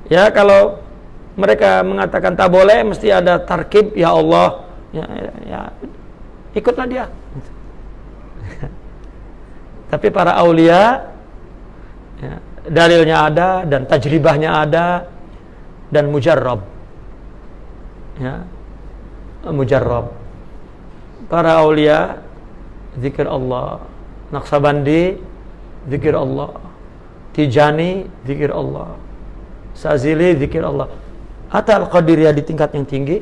Speaker 1: ya kalau mereka mengatakan tak boleh, mesti ada tarkib, ya Allah. Ya, ya, ya. ikutlah dia. Tapi para aulia, ya, dalilnya ada dan tajribahnya ada dan mujarrab. Ya, mujarrab. Para aulia zikir Allah. Naksabandi zikir Allah. Tijani zikir Allah. Sazili zikir Allah. Hatta Al-Qadiriyah di tingkat yang tinggi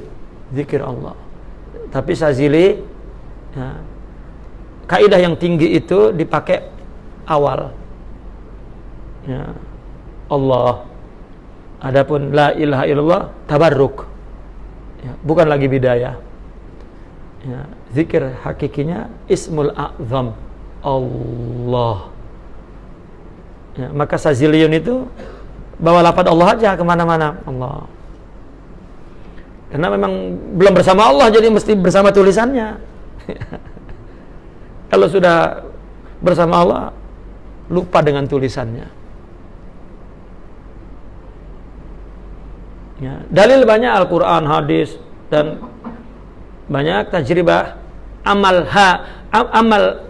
Speaker 1: zikir Allah. Tapi Sazili ya, kaidah yang tinggi itu dipakai awal. Ya, Allah. Adapun la ilaha illallah tabarruk ya, bukan lagi bidayah. Ya, zikir hakikinya ismul a'zam. Allah. Ya, maka sazilion itu bawa lapat Allah aja ke mana-mana. Allah. Karena memang belum bersama Allah jadi mesti bersama tulisannya. Kalau sudah bersama Allah lupa dengan tulisannya ya, dalil banyak Al-Quran, hadis dan banyak tajribah amal ha amal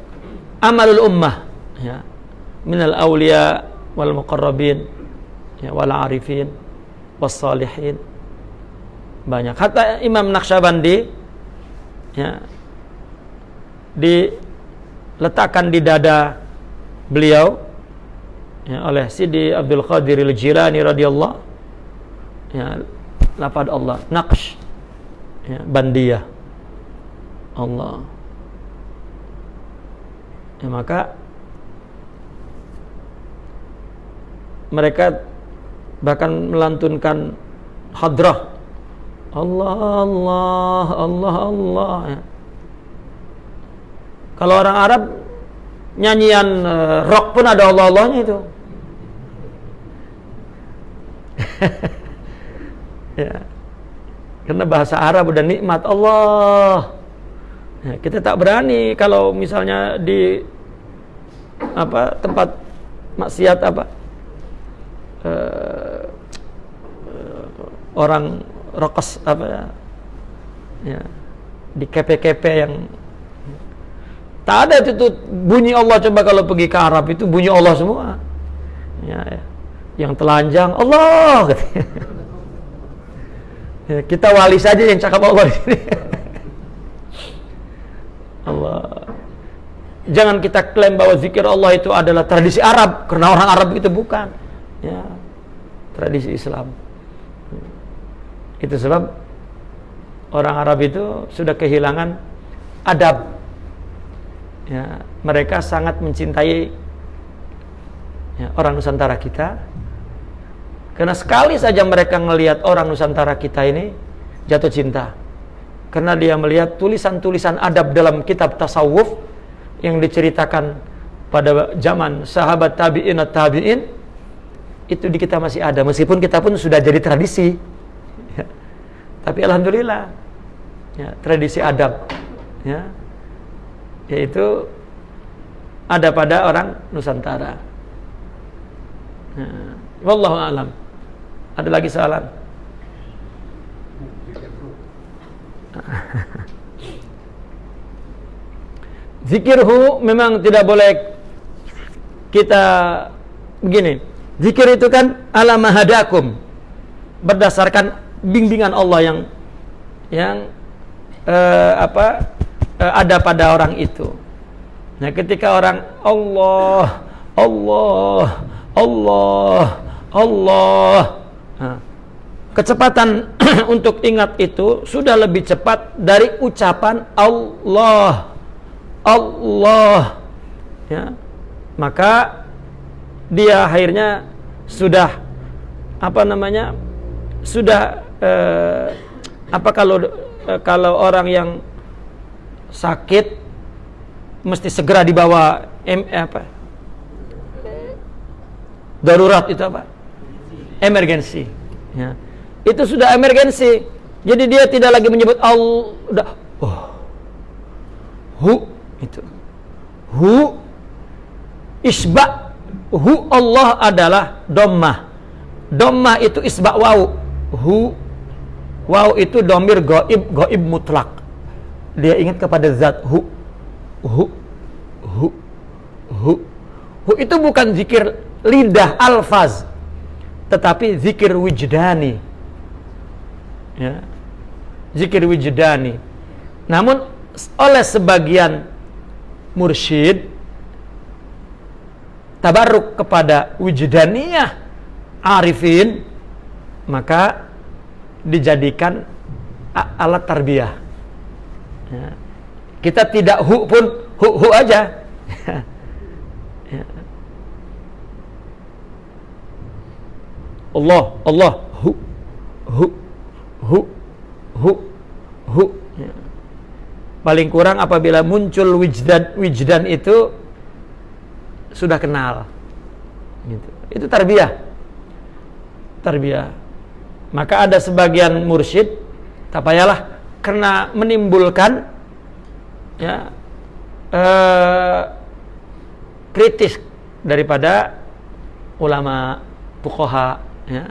Speaker 1: amalul ummah. Ya. Minal awliya wal muqarrabin ya wal arifin was salihin. Banyak. Hatta Imam Naqsyabandi ya diletakkan di dada beliau ya, oleh Sidi Abdul Qadir Al-Jilani radhiyallahu ya lafaz Allah. Naqsh. Ya, bandiyah. Allah. Ya, maka mereka bahkan melantunkan hadrah. Allah Allah Allah Allah. Ya. kalau orang Arab nyanyian uh, rock pun ada Allah Allahnya itu ya karena bahasa Arab udah nikmat Allah. Ya, kita tak berani kalau misalnya di apa tempat maksiat apa uh, orang rokes apa ya, ya di kepe-kepe yang tak ada itu bunyi Allah coba kalau pergi ke Arab itu bunyi Allah semua ya, ya. yang telanjang Allah Ya, kita wali saja yang cakap Allah di sini. Allah. Jangan kita klaim bahwa zikir Allah itu adalah tradisi Arab karena orang Arab itu bukan. Ya. Tradisi Islam. Itu sebab orang Arab itu sudah kehilangan adab. Ya, mereka sangat mencintai ya, orang Nusantara kita karena sekali saja mereka melihat orang Nusantara kita ini jatuh cinta. Karena dia melihat tulisan-tulisan adab dalam kitab tasawuf yang diceritakan pada zaman sahabat tabi'in atau tabi'in itu di kita masih ada meskipun kita pun sudah jadi tradisi. Ya. Tapi alhamdulillah ya, tradisi adab ya yaitu ada pada orang Nusantara. Ya. Wallahu a'lam. Ada lagi soalan? Zikirhu memang tidak boleh kita begini. Zikir itu kan ala mahadakum berdasarkan bimbingan Allah yang yang uh, apa uh, ada pada orang itu. Nah, ketika orang Allah Allah Allah Allah kecepatan untuk ingat itu sudah lebih cepat dari ucapan Allah. Allah. Ya. Maka dia akhirnya sudah apa namanya? Sudah eh, apa kalau eh, kalau orang yang sakit mesti segera dibawa M, eh, apa? Darurat itu apa? Emergensi. Ya. Itu sudah emergensi. Jadi dia tidak lagi menyebut Allah. Oh. Hu itu. Hu isba hu Allah adalah dommah. Dommah itu isba wau. Hu wau itu domir goib goib mutlak. Dia ingat kepada zat hu. Hu hu hu. Hu itu bukan zikir lidah alfaz tetapi zikir wijdani. Ya. Zikir wijdani. Namun oleh sebagian mursyid tabarruk kepada wijdaniyah arifin maka dijadikan alat tarbiyah. Ya. kita tidak hu pun hu hu aja Allah Allah hu hu hu hu hu. Ya. paling kurang apabila muncul wijdan wijdan itu sudah kenal. Gitu. itu tarbiyah. Tarbiyah. Maka ada sebagian mursyid tak payahlah karena menimbulkan ya eh, kritis daripada ulama pukoha ya.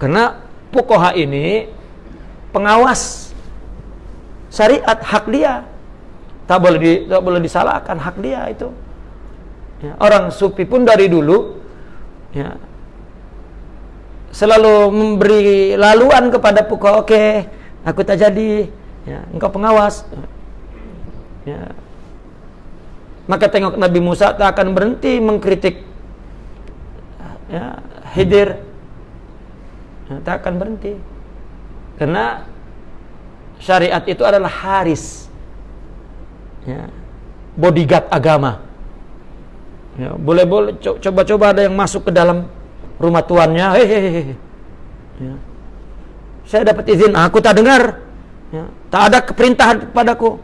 Speaker 1: karena pukoha ini pengawas syariat hak dia. Tak boleh di, tak boleh disalahkan hak dia itu. Ya. orang sufi pun dari dulu ya selalu memberi laluan kepada pukoha oke okay, aku tak jadi. Ya engkau pengawas. Ya. Maka tengok Nabi Musa tak akan berhenti mengkritik ya, Hidir tak akan berhenti. Karena syariat itu adalah haris. Ya, bodyguard agama. Ya, boleh boleh coba-coba ada yang masuk ke dalam rumah tuannya hehehe ya. saya dapat izin aku tak dengar. Ya, tak ada keperintahan padaku.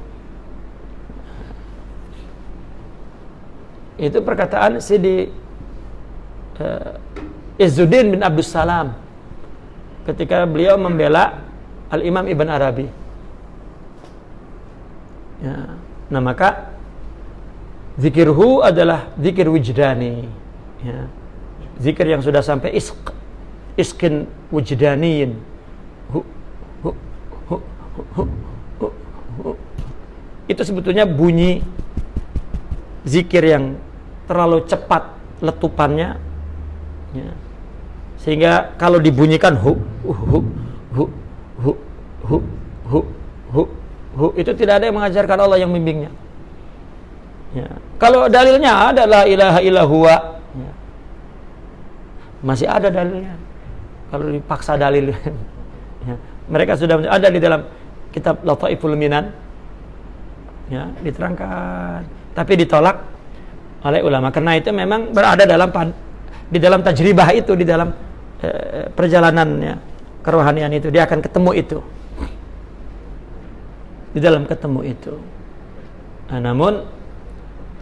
Speaker 1: Itu perkataan Sidi uh, Izzuddin bin Abdus Salam ketika beliau membela Al-Imam Ibn Arabi. Ya. Nah maka zikirhu adalah zikir wijdani. Ya. Zikir yang sudah sampai isk, iskin hu. Itu sebetulnya bunyi zikir yang terlalu cepat letupannya ya sehingga kalau dibunyikan hu hu hu hu hu hu hu, hu itu tidak ada yang mengajarkan Allah yang membimbingnya ya. kalau dalilnya adalah ilaha illahuwa ya. masih ada dalilnya kalau dipaksa dalil ya. mereka sudah ada di dalam kitab Lataiful Minan ya diterangkan tapi ditolak oleh ulama karena itu memang berada dalam di dalam tajribah itu di dalam e, perjalanannya kerohanian itu, dia akan ketemu itu. Di dalam ketemu itu. Nah, namun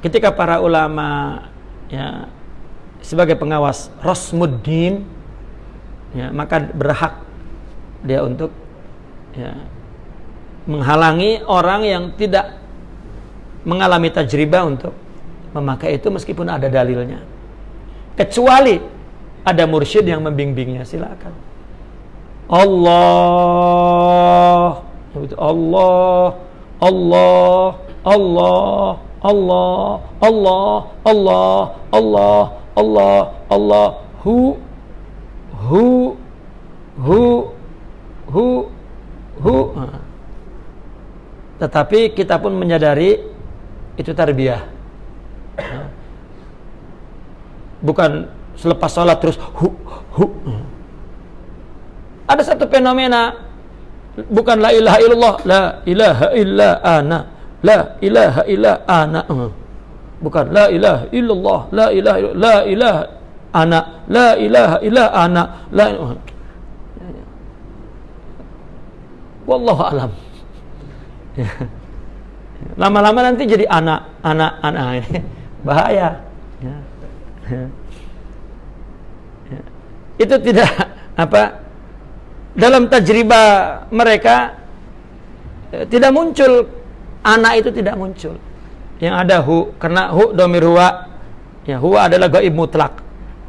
Speaker 1: ketika para ulama ya sebagai pengawas Rosmuddin ya maka berhak dia untuk ya menghalangi orang yang tidak mengalami tajribah untuk memakai itu meskipun ada dalilnya. Kecuali ada mursyid yang membimbingnya, silakan. Allah. Allah Allah Allah Allah Allah Allah Allah Allah Allah. Hu hu hu hu hu. Tetapi kita pun menyadari itu tarbiyah. Bukan selepas sholat terus hu hu. Ada satu fenomena bukan la ilaha illallah la ilaha illa ana la ilaha illa ana. Bukan la ilaha illallah la ilaha la ilaha ana la ilaha illa ana la wallahu alam. Lama-lama nanti jadi anak anak anak bahaya. Ya. Ya. Itu tidak apa dalam tajriba mereka eh, tidak muncul. Anak itu tidak muncul. Yang ada hu karena hu domir huwa. Ya huwa adalah gaib mutlak.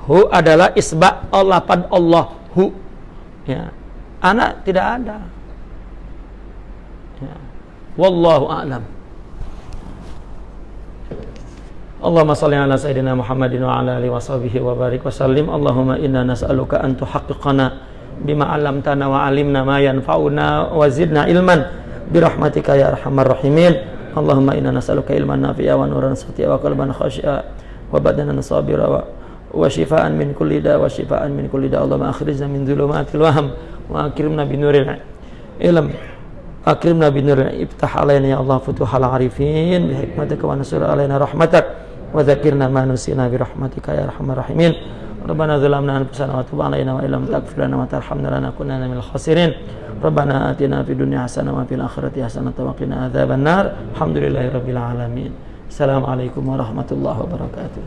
Speaker 1: Hu adalah isba Allah pad Allah hu. Ya anak tidak ada. Ya. wallahu a'lam Allahumma salli ala sayyidina Muhammadin wa ala alihi wa sahbihi wa barik wa sallim. Allahumma inna nas'aluka an tuhaqqiqana bima 'allamtana wa 'alimna ma yanfa'una wa zidna ilman. Bi rahmatika ya arhamar rahimin. Allahumma inna nas'aluka ilman nafi'a wa nuran sati'a wa qalban khashi'a wa badanan sabira wa wa shifaan min kulli da wa shifaan min kulli da. Allahumma akhrijna min dhulumatil waham wa akrimna bi nuril ilm. Akrimna bi nuril iftah alaina ya Allah futuhal arifin. Bi hikmatika wa nasir alaina rahmatak ma nusina bi rahmatika ya arhamar rahimin ربنا ظلمنا أنفسنا وتب علينا وإن لم تغفر لنا وترحمنا لنكونن من الخاسرين. ربنا آتنا في الدنيا حسنة وفي الآخرة حسنة وقنا عذاب النار. الحمد لله رب العالمين. السلام عليكم ورحمة الله وبركاته.